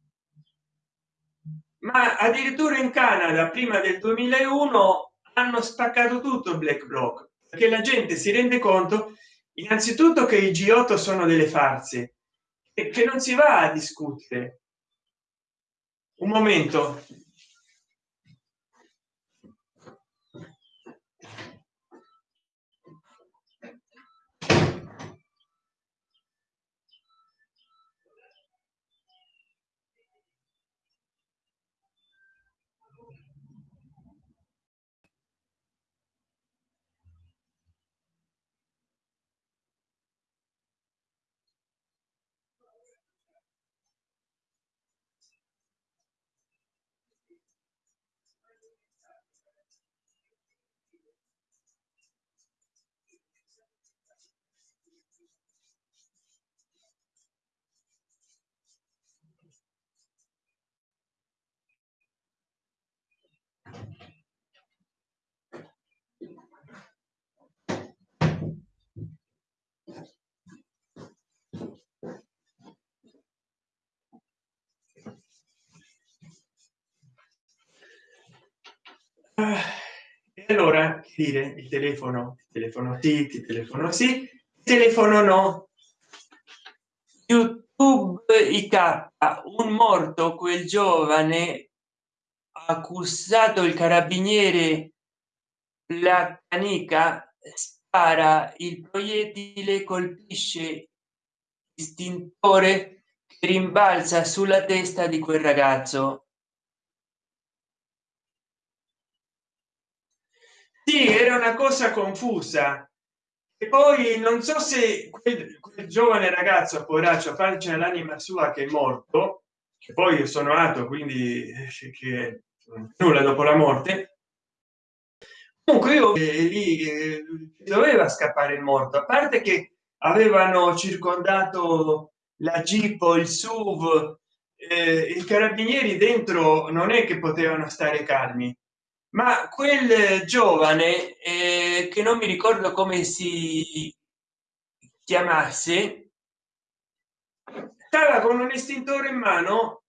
Ma addirittura in canada prima del 2001 hanno spaccato tutto black block perché la gente si rende conto innanzitutto che i g8 sono delle farse e che non si va a discutere. Un momento e allora dire il telefono il telefono sì il telefono sì telefono no. Youtube ik un morto quel giovane accusato il carabiniere la canica spara il proiettile colpisce istintore che rimbalza sulla testa di quel ragazzo sì era una cosa confusa. E poi non so se quel, quel giovane ragazzo poraccio pace all'anima sua che è morto che poi sono nato quindi che nulla dopo la morte. Comunque io eh, lì eh, doveva scappare il morto. A parte che avevano circondato la jeep il suv eh, i carabinieri dentro non è che potevano stare calmi ma quel giovane eh, che non mi ricordo come si chiamasse stava con un estintore in mano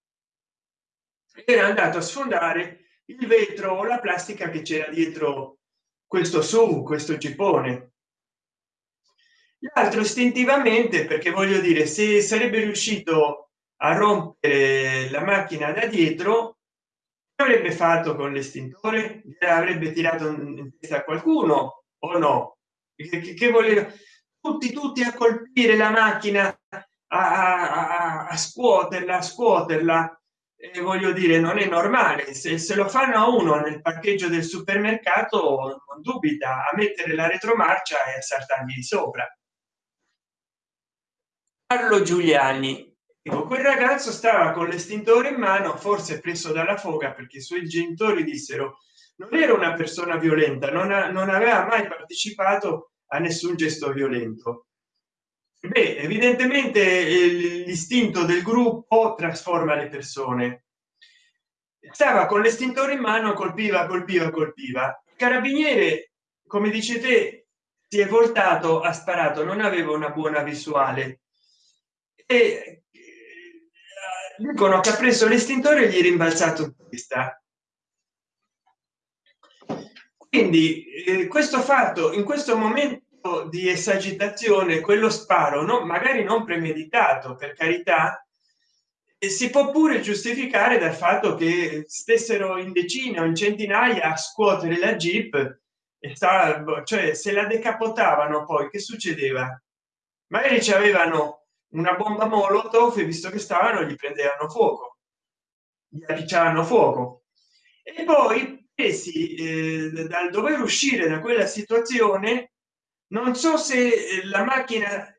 era andato a sfondare il vetro o la plastica che c'era dietro questo su questo cipone l'altro istintivamente perché voglio dire se sarebbe riuscito a rompere la macchina da dietro avrebbe fatto con l'estintore? Avrebbe tirato in testa qualcuno o no? Che, che voleva tutti tutti a colpire la macchina a, a, a scuoterla a scuoterla. E voglio dire non è normale. Se, se lo fanno a uno nel parcheggio del supermercato non dubita a mettere la retromarcia e a saltargli sopra. Carlo Giuliani quel ragazzo stava con l'estintore in mano forse preso dalla foga perché i suoi genitori dissero non era una persona violenta non, ha, non aveva mai partecipato a nessun gesto violento Beh, evidentemente l'istinto del gruppo trasforma le persone. Stava con l'estintore in mano colpiva colpiva colpiva. Il carabiniere come dice te si è voltato ha sparato non aveva una buona visuale. E dicono che ha preso l'estintore e gli è rimbalzato in testa quindi eh, questo fatto in questo momento di esagitazione quello sparo no magari non premeditato per carità si può pure giustificare dal fatto che stessero in decine o in centinaia a scuotere la jeep e sta cioè se la decapotavano poi che succedeva? Magari ci avevano una bomba molotov visto che stavano gli prendevano fuoco. Gli appicciavano fuoco. E poi presi eh, dal dover uscire da quella situazione non so se la macchina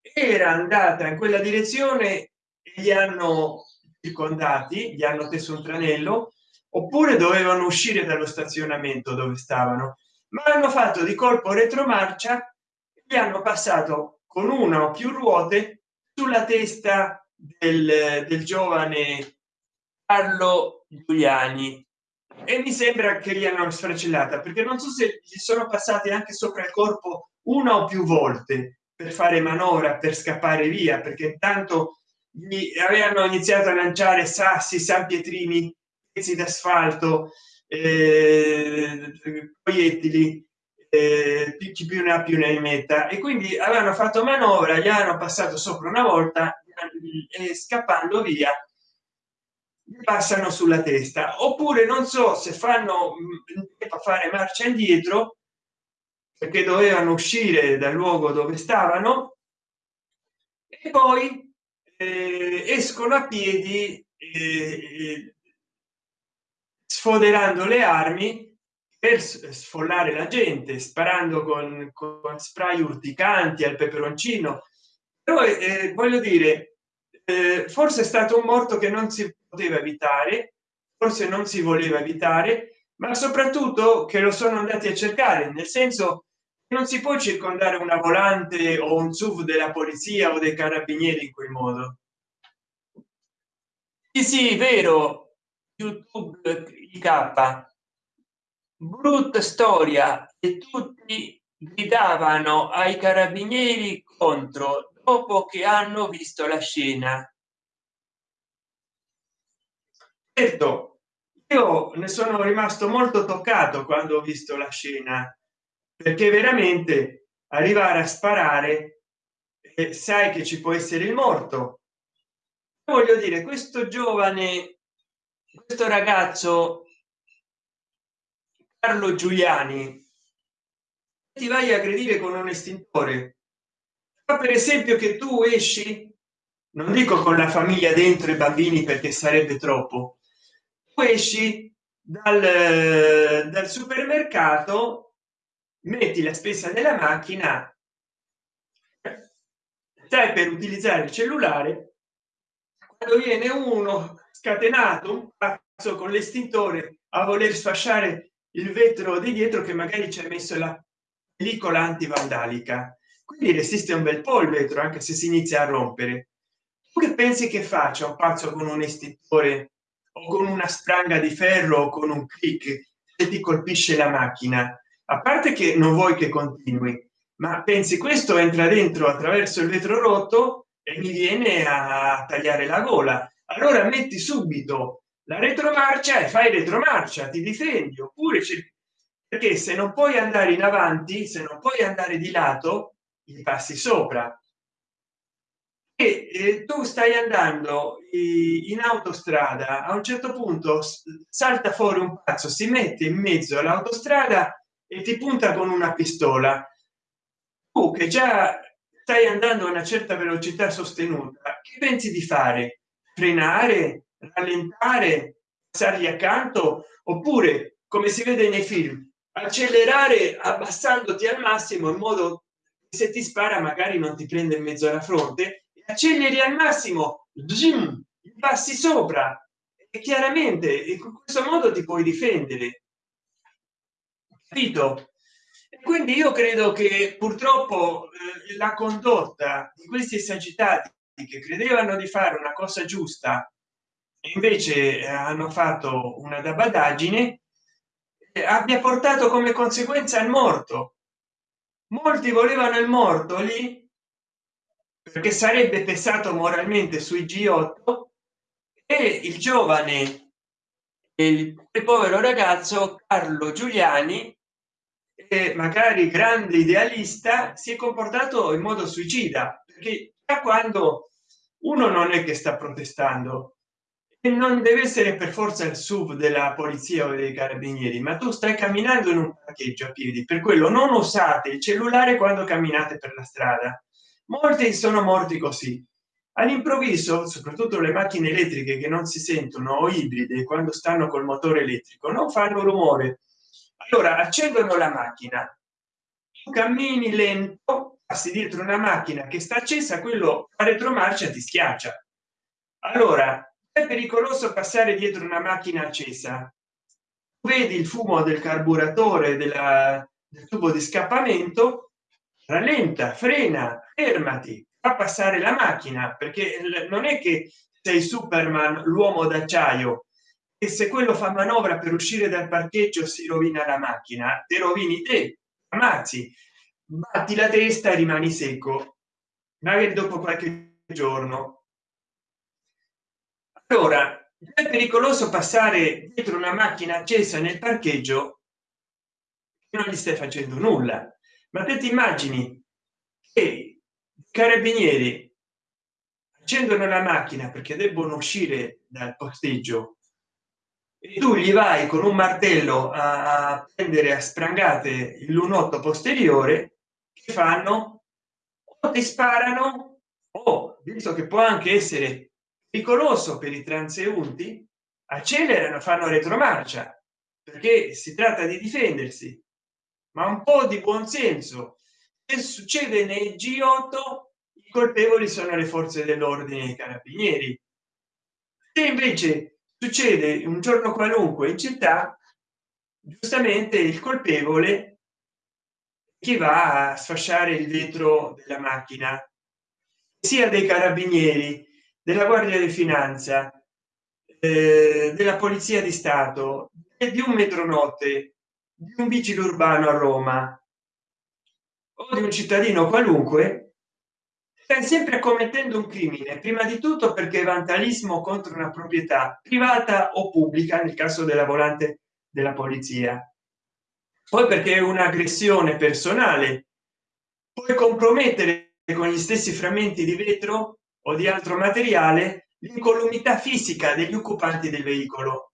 era andata in quella direzione e gli hanno circondati gli hanno teso un tranello oppure dovevano uscire dallo stazionamento dove stavano. Ma hanno fatto di colpo retromarcia gli hanno passato con una o più ruote sulla testa del, del giovane Carlo Giuliani. E mi sembra che gli hanno sfracellata perché non so se gli sono passati anche sopra il corpo una o più volte per fare manovra per scappare via perché intanto gli avevano iniziato a lanciare sassi san pietrini pezzi d'asfalto eh, proiettili eh, più ne ha più ne metta. E quindi avevano fatto manovra gli hanno passato sopra una volta e scappando via passano sulla testa. Oppure non so se fanno mm, fare marcia indietro perché dovevano uscire dal luogo dove stavano e poi eh, escono a piedi eh, sfoderando le armi per sfollare la gente sparando con, con spray urticanti al peperoncino. Però eh, voglio dire eh, forse è stato un morto che non si poteva evitare forse non si voleva evitare ma soprattutto che lo sono andati a cercare nel senso non si può circondare una volante o un suv della polizia o dei carabinieri in quel modo. Sì sì vero. Youtube k brutta storia e tutti gridavano ai carabinieri contro dopo che hanno visto la scena. Certo io ne sono rimasto molto toccato quando ho visto la scena perché veramente arrivare a sparare eh, sai che ci può essere il morto. Voglio dire questo giovane questo ragazzo carlo giuliani. Ti vai a aggredire con un estintore. Ma per esempio che tu esci non dico con la famiglia dentro i bambini perché sarebbe troppo tu esci dal, dal supermercato metti la spesa nella macchina stai per utilizzare il cellulare quando viene uno scatenato un pazzo con l'estintore a voler sfasciare il vetro di dietro che magari ci ha messo la pellicola antivandalica. Quindi resiste un bel po il vetro anche se si inizia a rompere. Tu che pensi che faccia un pazzo con un estintore o con una spranga di ferro o con un clic se ti colpisce la macchina? A parte che non vuoi che continui ma pensi questo entra dentro attraverso il vetro rotto e mi viene a tagliare la gola. Allora metti subito la retromarcia e fai retromarcia ti difendi oppure perché se non puoi andare in avanti se non puoi andare di lato gli passi sopra. E eh, tu stai andando in autostrada a un certo punto salta fuori un pazzo si mette in mezzo all'autostrada e ti punta con una pistola. Tu che già stai andando a una certa velocità sostenuta che pensi di fare? Frenare rallentare passargli accanto oppure come si vede nei film accelerare abbassandoti al massimo in modo che se ti spara magari non ti prende in mezzo alla fronte acceleri al massimo zoom, passi sopra. E chiaramente in questo modo ti puoi difendere. Capito? Quindi io credo che purtroppo eh, la condotta di questi esagitati che credevano di fare una cosa giusta invece eh, hanno fatto una dabadaggine eh, abbia portato come conseguenza il morto. Molti volevano il morto lì perché sarebbe pesato moralmente sui g8 e il giovane il povero ragazzo carlo giuliani e magari grande idealista si è comportato in modo suicida perché da quando uno non è che sta protestando non deve essere per forza il sub della polizia o dei carabinieri ma tu stai camminando in un parcheggio a piedi per quello non usate il cellulare quando camminate per la strada. Molti sono morti così. All'improvviso soprattutto le macchine elettriche che non si sentono o ibride quando stanno col motore elettrico non fanno rumore. Allora accendono la macchina. Cammini lento passi dietro una macchina che sta accesa quello a retromarcia ti schiaccia. Allora è pericoloso passare dietro una macchina accesa. Vedi il fumo del carburatore della, del tubo di scappamento rallenta frena fermati fa passare la macchina perché non è che sei superman l'uomo d'acciaio e se quello fa manovra per uscire dal parcheggio si rovina la macchina te rovini te ammazzi batti la testa e rimani secco. Magari dopo qualche giorno allora è pericoloso passare dietro una macchina accesa nel parcheggio non gli stai facendo nulla. Ma te ti immagini che carabinieri accendono la macchina perché debbono uscire dal posteggio e tu gli vai con un martello a prendere a sprangate il lunotto posteriore che fanno o ti sparano o visto che può anche essere pericoloso per i transeunti accelerano fanno retromarcia perché si tratta di difendersi. Ma un po di buonsenso che succede nel g8 i colpevoli sono le forze dell'ordine i carabinieri. E invece succede un giorno qualunque in città giustamente il colpevole che va a sfasciare il vetro della macchina sia dei carabinieri della guardia di finanza eh, della polizia di stato e di un metronotte di un vigile urbano a Roma. O di un cittadino qualunque stai sempre commettendo un crimine prima di tutto perché vandalismo contro una proprietà privata o pubblica nel caso della volante della polizia. Poi perché è un'aggressione personale. Puoi compromettere con gli stessi frammenti di vetro o di altro materiale l'incolumità fisica degli occupanti del veicolo.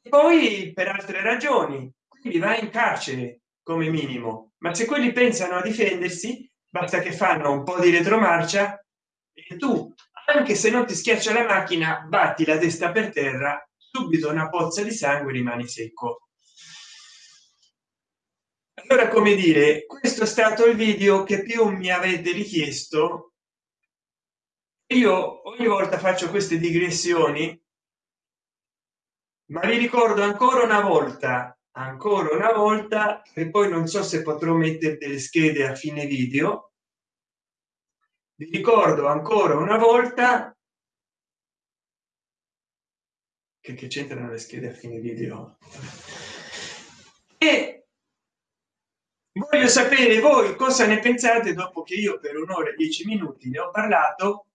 E poi per altre ragioni quindi va in carcere come minimo. Ma se quelli pensano a difendersi basta che fanno un po di retromarcia e tu anche se non ti schiaccia la macchina batti la testa per terra subito una pozza di sangue rimani secco. Allora come dire questo è stato il video che più mi avete richiesto io ogni volta faccio queste digressioni ma vi ricordo ancora una volta ancora una volta e poi non so se potrò mettere delle schede a fine video. Vi ricordo ancora una volta. Che, che c'entrano le schede a fine video? E voglio sapere voi cosa ne pensate dopo che io per un'ora e dieci minuti ne ho parlato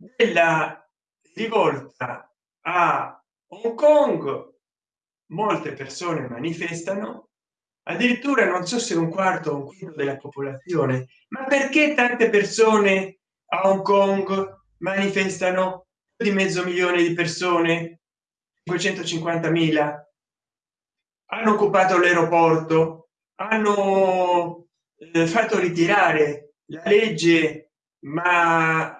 della rivolta a hong kong molte persone manifestano. Addirittura non so se un quarto o un quinto della popolazione. Ma perché tante persone a hong kong manifestano? Di mezzo milione di persone 550.000 hanno occupato l'aeroporto hanno eh, fatto ritirare la legge ma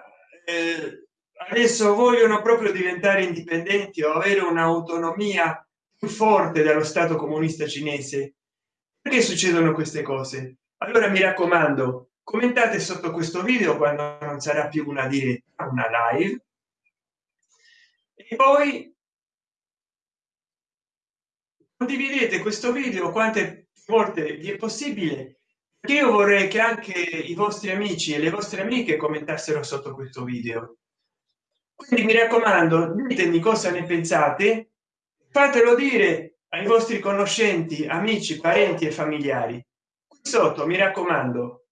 eh, adesso vogliono proprio diventare indipendenti o avere un'autonomia più forte dallo stato comunista cinese. Perché succedono queste cose? Allora mi raccomando commentate sotto questo video quando non sarà più una diretta una live. E poi condividete questo video quante volte vi è possibile io vorrei che anche i vostri amici e le vostre amiche commentassero sotto questo video. Quindi mi raccomando ditemi cosa ne pensate fatelo dire ai vostri conoscenti amici parenti e familiari. Qui sotto mi raccomando.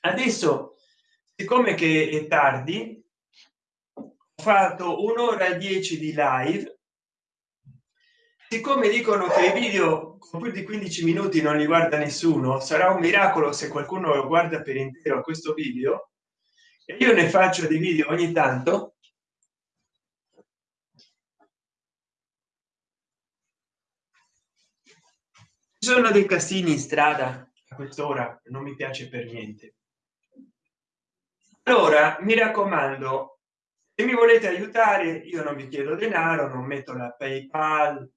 Adesso siccome che è tardi ho fatto un'ora e dieci di live siccome dicono che i video con più di 15 minuti non li guarda nessuno sarà un miracolo se qualcuno lo guarda per intero questo video. E io ne faccio dei video ogni tanto. Ci sono dei casini in strada a quest'ora non mi piace per niente. Allora mi raccomando se mi volete aiutare io non vi chiedo denaro non metto la paypal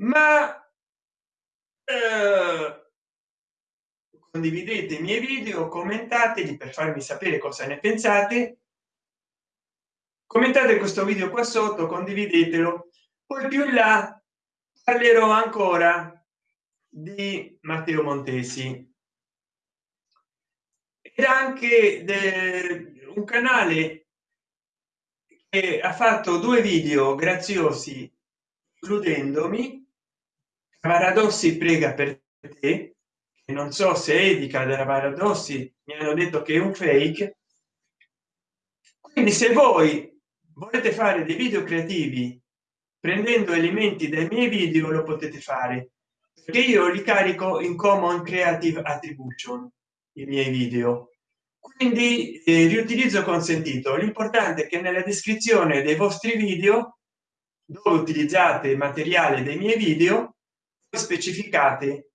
ma eh, condividete i miei video commentateli per farmi sapere cosa ne pensate. Commentate questo video qua sotto condividetelo. Poi più in là parlerò ancora di matteo montesi. Ed anche un canale che ha fatto due video graziosi includendomi paradossi prega per te che non so se edica della paradossi mi hanno detto che è un fake. Quindi se voi volete fare dei video creativi prendendo elementi dai miei video lo potete fare perché io li carico in common creative attribution i miei video. Quindi eh, riutilizzo consentito l'importante è che nella descrizione dei vostri video dove utilizzate materiale dei miei video specificate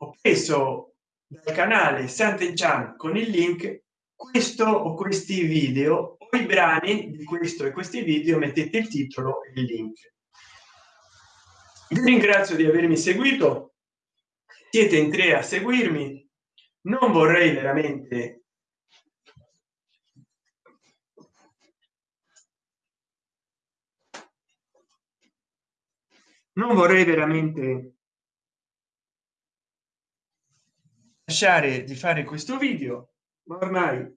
ho preso dal canale Sant'Enchan con il link questo o questi video o i brani di questo e questi video mettete il titolo e il link. Vi ringrazio di avermi seguito. Siete in tre a seguirmi. Non vorrei veramente non vorrei veramente lasciare di fare questo video ma ormai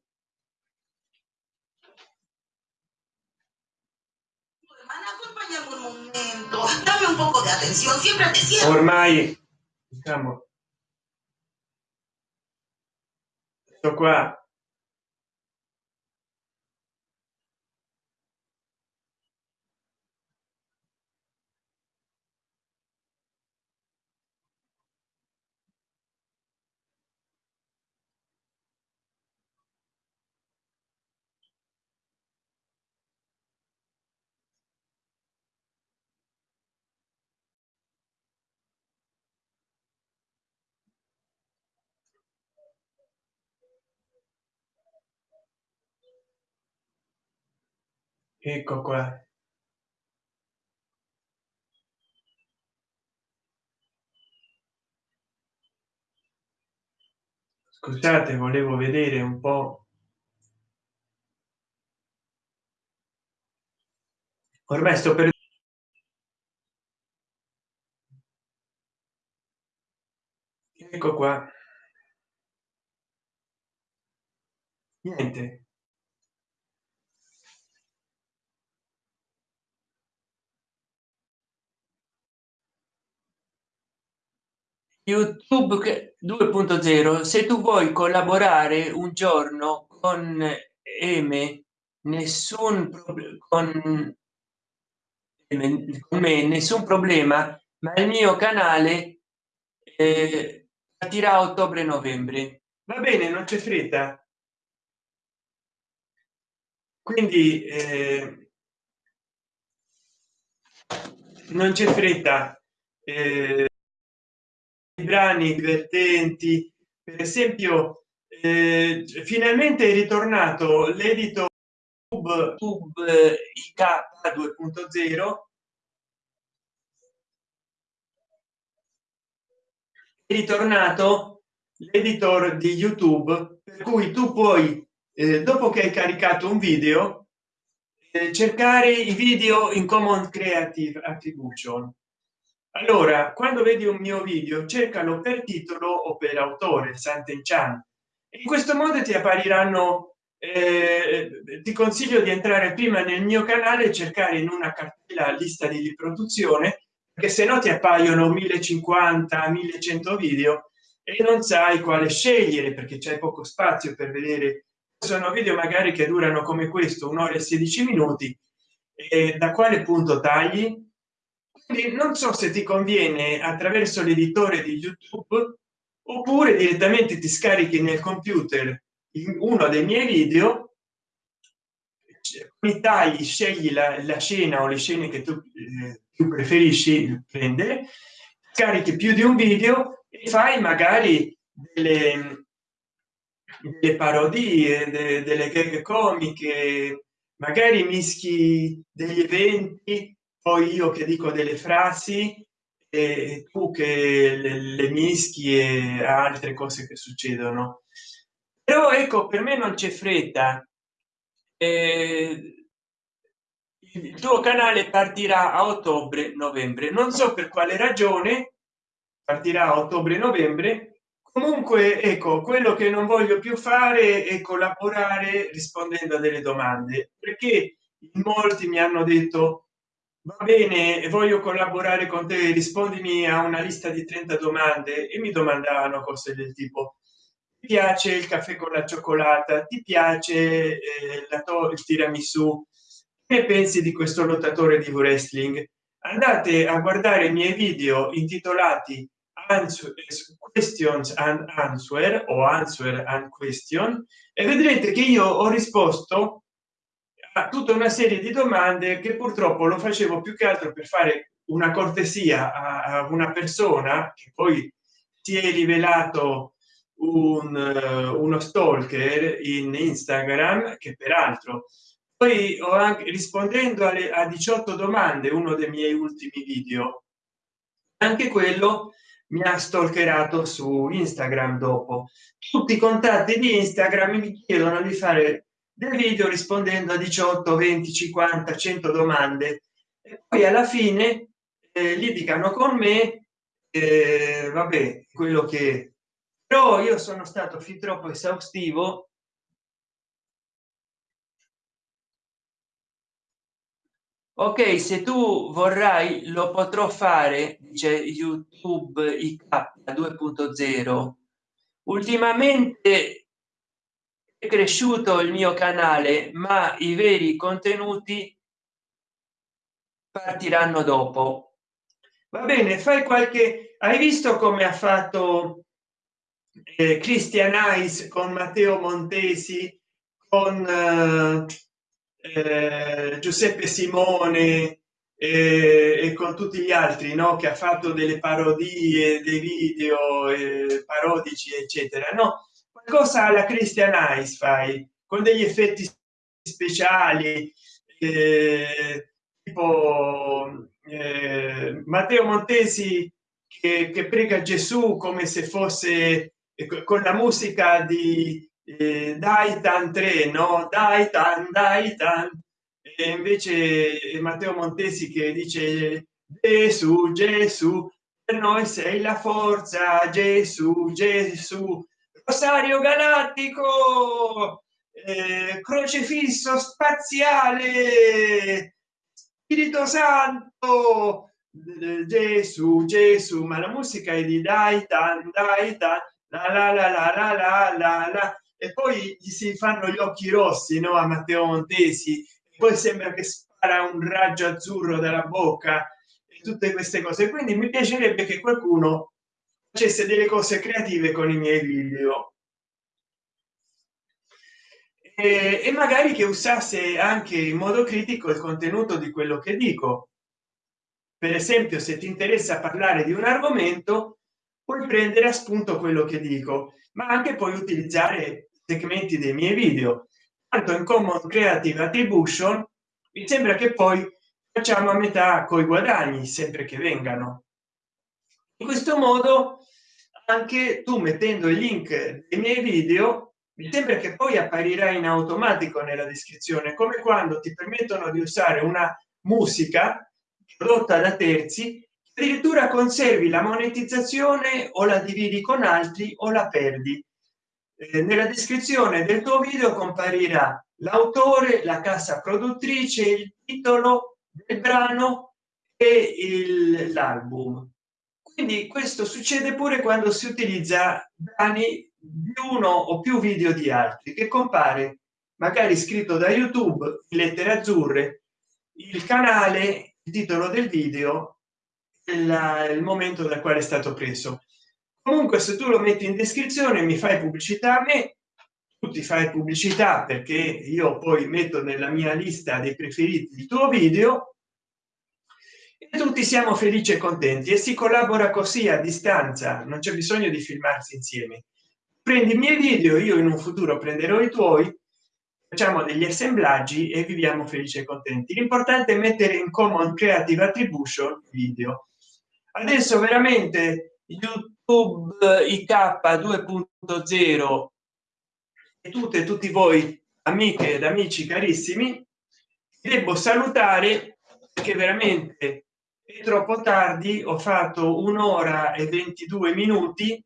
dame un poco de atención siempre te ormai diciamo ecco qua ecco qua. Scusate volevo vedere un po. Ormai sto per ecco qua. Niente youtube 2.0 se tu vuoi collaborare un giorno con eme nessun con con me nessun problema ma il mio canale eh, partirà ottobre novembre. Va bene non c'è fretta. Quindi eh, non c'è fretta. Eh, brani divertenti. Per esempio eh, finalmente è ritornato l'edito tube, tube ik 2.0 è ritornato l'editor di youtube per cui tu puoi eh, dopo che hai caricato un video eh, cercare i video in common creative attribution allora quando vedi un mio video cercalo per titolo o per autore Sant'Enchan in questo modo ti appariranno eh, ti consiglio di entrare prima nel mio canale e cercare in una cartella lista di riproduzione che se no ti appaiono 1050 1100 video e non sai quale scegliere perché c'è poco spazio per vedere. Sono video magari che durano come questo un'ora e 16 minuti da quale punto tagli quindi non so se ti conviene attraverso l'editore di youtube oppure direttamente ti scarichi nel computer uno dei miei video mi tagli scegli la, la, scena o le scene che tu eh, più preferisci prendere carichi più di un video e fai magari delle, delle parodie de, delle gag comiche magari mischi degli eventi poi io che dico delle frasi e tu che le, le mischi e altre cose che succedono. Però ecco per me non c'è fretta. Eh, il tuo canale partirà a ottobre novembre. Non so per quale ragione partirà a ottobre novembre. Comunque ecco quello che non voglio più fare è collaborare rispondendo a delle domande perché molti mi hanno detto va bene voglio collaborare con te rispondimi a una lista di 30 domande e mi domandavano cose del tipo ti piace il caffè con la cioccolata? Ti piace eh, la il tiramisù? Che pensi di questo lottatore di wrestling? Andate a guardare i miei video intitolati questions and answer o answer and question e vedrete che io ho risposto tutta una serie di domande che purtroppo lo facevo più che altro per fare una cortesia a, una persona che poi si è rivelato un, uh, uno stalker in instagram che peraltro poi ho anche rispondendo alle a 18 domande uno dei miei ultimi video anche quello mi ha stalkerato su instagram dopo. Tutti i contatti di instagram mi chiedono di fare del video rispondendo a 18 20 50 100 domande. E poi alla fine eh, litigano con me eh, vabbè quello che però io sono stato fin troppo esaustivo. Ok se tu vorrai lo potrò fare dice youtube ik 2.0 ultimamente cresciuto il mio canale ma i veri contenuti partiranno dopo. Va bene fai qualche hai visto come ha fatto eh, christian Ice con matteo montesi con eh, eh, giuseppe simone eh, e con tutti gli altri no? Che ha fatto delle parodie dei video eh, parodici eccetera no qualcosa alla christian Ice fai con degli effetti speciali eh, tipo eh, matteo montesi che, che prega gesù come se fosse eh, con la musica di eh, Daitan 3 no? Daitan Daitan. E invece Matteo Montesi che dice Gesù Gesù per noi sei la forza Gesù Gesù Rosario Galattico eh, crocefisso spaziale Spirito Santo Gesù Gesù ma la musica è di Daitan Daitan la la la la la la la la. E poi gli si fanno gli occhi rossi no a matteo montesi. E poi sembra che spara un raggio azzurro dalla bocca e tutte queste cose. Quindi mi piacerebbe che qualcuno facesse delle cose creative con i miei video. E, e magari che usasse anche in modo critico il contenuto di quello che dico. Per esempio se ti interessa parlare di un argomento puoi prendere a spunto quello che dico ma anche puoi utilizzare segmenti dei miei video. Tanto in common creative attribution mi sembra che poi facciamo a metà coi guadagni sempre che vengano in questo modo anche tu mettendo il link dei miei video mi sembra che poi apparirà in automatico nella descrizione come quando ti permettono di usare una musica prodotta da terzi addirittura conservi la monetizzazione o la dividi con altri o la perdi. Eh, nella descrizione del tuo video comparirà l'autore la casa produttrice il titolo del brano e l'album quindi questo succede pure quando si utilizza brani di uno o più video di altri che compare magari scritto da youtube in lettere azzurre il canale il titolo del video il, il momento dal quale è stato preso. Comunque se tu lo metti in descrizione mi fai pubblicità a me tu fai pubblicità perché io poi metto nella mia lista dei preferiti il tuo video tutti siamo felici e contenti e si collabora così a distanza non c'è bisogno di filmarsi insieme. Prendi i miei video io in un futuro prenderò i tuoi facciamo degli assemblaggi e viviamo felici e contenti. L'importante è mettere in common creative attribution video. Adesso veramente youtube ik 2.0 e tutte e tutti voi amiche ed amici carissimi devo salutare perché veramente è troppo tardi ho fatto un'ora e 22 minuti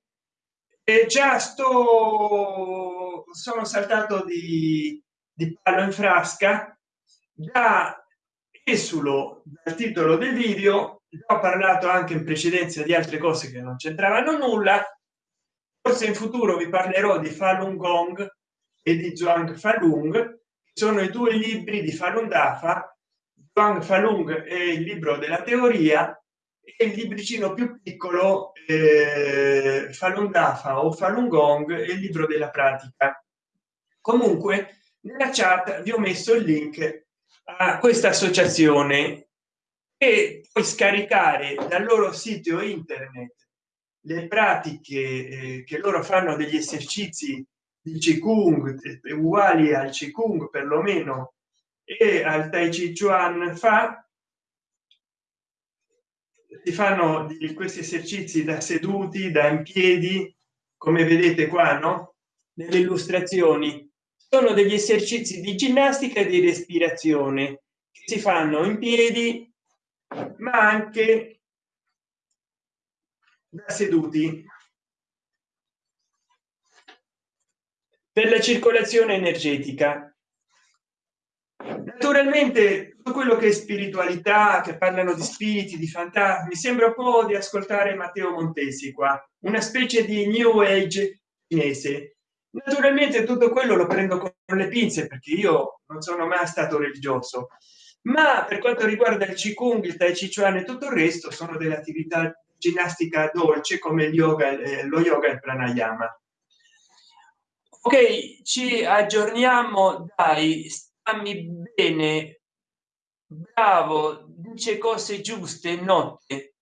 e già sto sono saltato di, di palo in frasca già esulo dal titolo del video ho parlato anche in precedenza di altre cose che non c'entravano nulla forse in futuro vi parlerò di Falun Gong e di Zhuang Falun sono i due libri di Falun Dafa Zhuang Falun è il libro della teoria e il libricino più piccolo eh, Falun Dafa o Falun Gong è il libro della pratica. Comunque nella chat vi ho messo il link a questa associazione e puoi scaricare dal loro sito internet le pratiche eh, che loro fanno degli esercizi di Qigong uguali al Qigong perlomeno e al Tai Chi Chuan fa si fanno questi esercizi da seduti da in piedi come vedete qua no? Nelle illustrazioni. Sono degli esercizi di ginnastica e di respirazione che si fanno in piedi ma anche da seduti. Per la circolazione energetica naturalmente tutto quello che è spiritualità che parlano di spiriti di fantasmi sembra un po di ascoltare matteo montesi qua una specie di new age cinese. Naturalmente tutto quello lo prendo con le pinze perché io non sono mai stato religioso. Ma per quanto riguarda il qigong il tai chi chuan e tutto il resto sono delle attività ginnastica dolce come yoga eh, lo yoga e il pranayama. Ok ci aggiorniamo dai stammi bene. Bravo dice cose giuste notte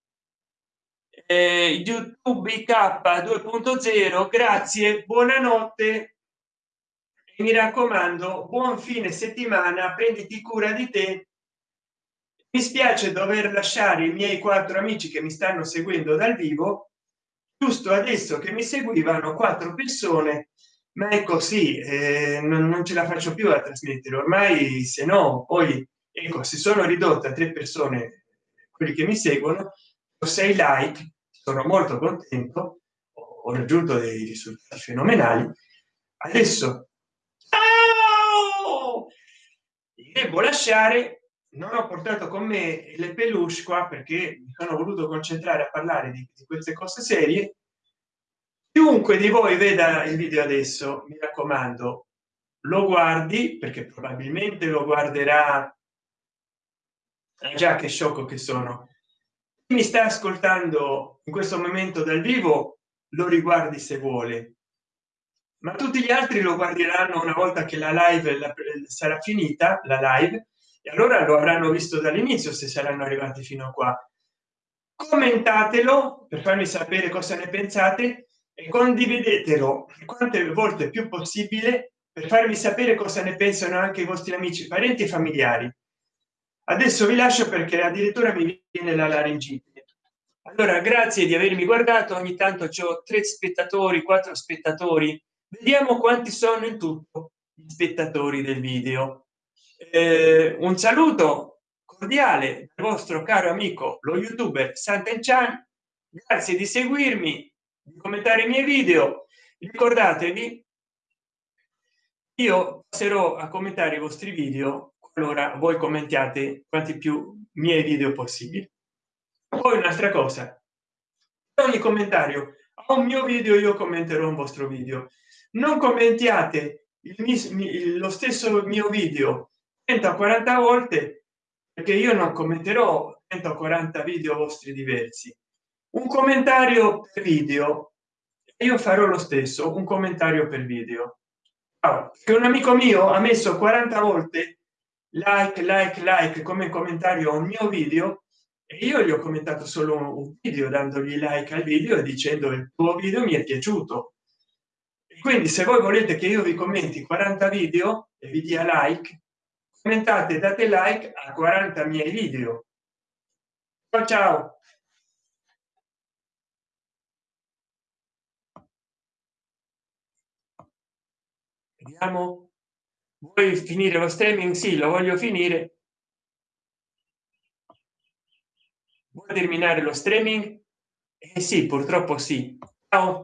eh, youtube k 2.0 grazie buonanotte. Mi raccomando buon fine settimana prenditi cura di te. Mi spiace dover lasciare i miei quattro amici che mi stanno seguendo dal vivo. Giusto adesso che mi seguivano quattro persone ma è così eh, non, non, ce la faccio più a trasmettere. Ormai se no poi ecco si sono ridotte a tre persone quelli che mi seguono o sei like sono molto contento ho raggiunto dei risultati fenomenali. Adesso devo lasciare non ho portato con me le peluche qua perché mi sono voluto concentrare a parlare di, di queste cose serie chiunque di voi veda il video adesso mi raccomando lo guardi perché probabilmente lo guarderà già che sciocco che sono. Mi sta ascoltando in questo momento dal vivo lo riguardi se vuole. Ma tutti gli altri lo guarderanno una volta che la live la, sarà finita la live e allora lo avranno visto dall'inizio se saranno arrivati fino a qua. Commentatelo per farmi sapere cosa ne pensate e condividetelo quante volte più possibile per farmi sapere cosa ne pensano anche i vostri amici parenti e familiari. Adesso vi lascio perché addirittura mi viene la laringite. Allora grazie di avermi guardato. Ogni tanto c'ho tre spettatori quattro spettatori. Vediamo quanti sono in tutto gli spettatori del video. Eh, un saluto cordiale dal vostro caro amico lo youtuber Sant'Enchan grazie di seguirmi di commentare i miei video. Ricordatevi io passerò a commentare i vostri video allora voi commentiate quanti più miei video possibili. Poi un'altra cosa ogni commentario a un mio video io commenterò un vostro video. Non commentiate il, lo stesso mio video 140 volte perché io non commenterò 140 video vostri diversi un commentario per video. Io farò lo stesso un commentario per video. Che un amico mio ha messo 40 volte like like like come commentario a un mio video e io gli ho commentato solo un video dandogli like al video e dicendo il tuo video mi è piaciuto. Quindi se voi volete che io vi commenti 40 video e vi dia like commentate date like a 40 miei video. Ciao ciao vediamo. Vuoi finire lo streaming? Sì lo voglio finire. Vuoi terminare lo streaming? Eh sì purtroppo sì. Ciao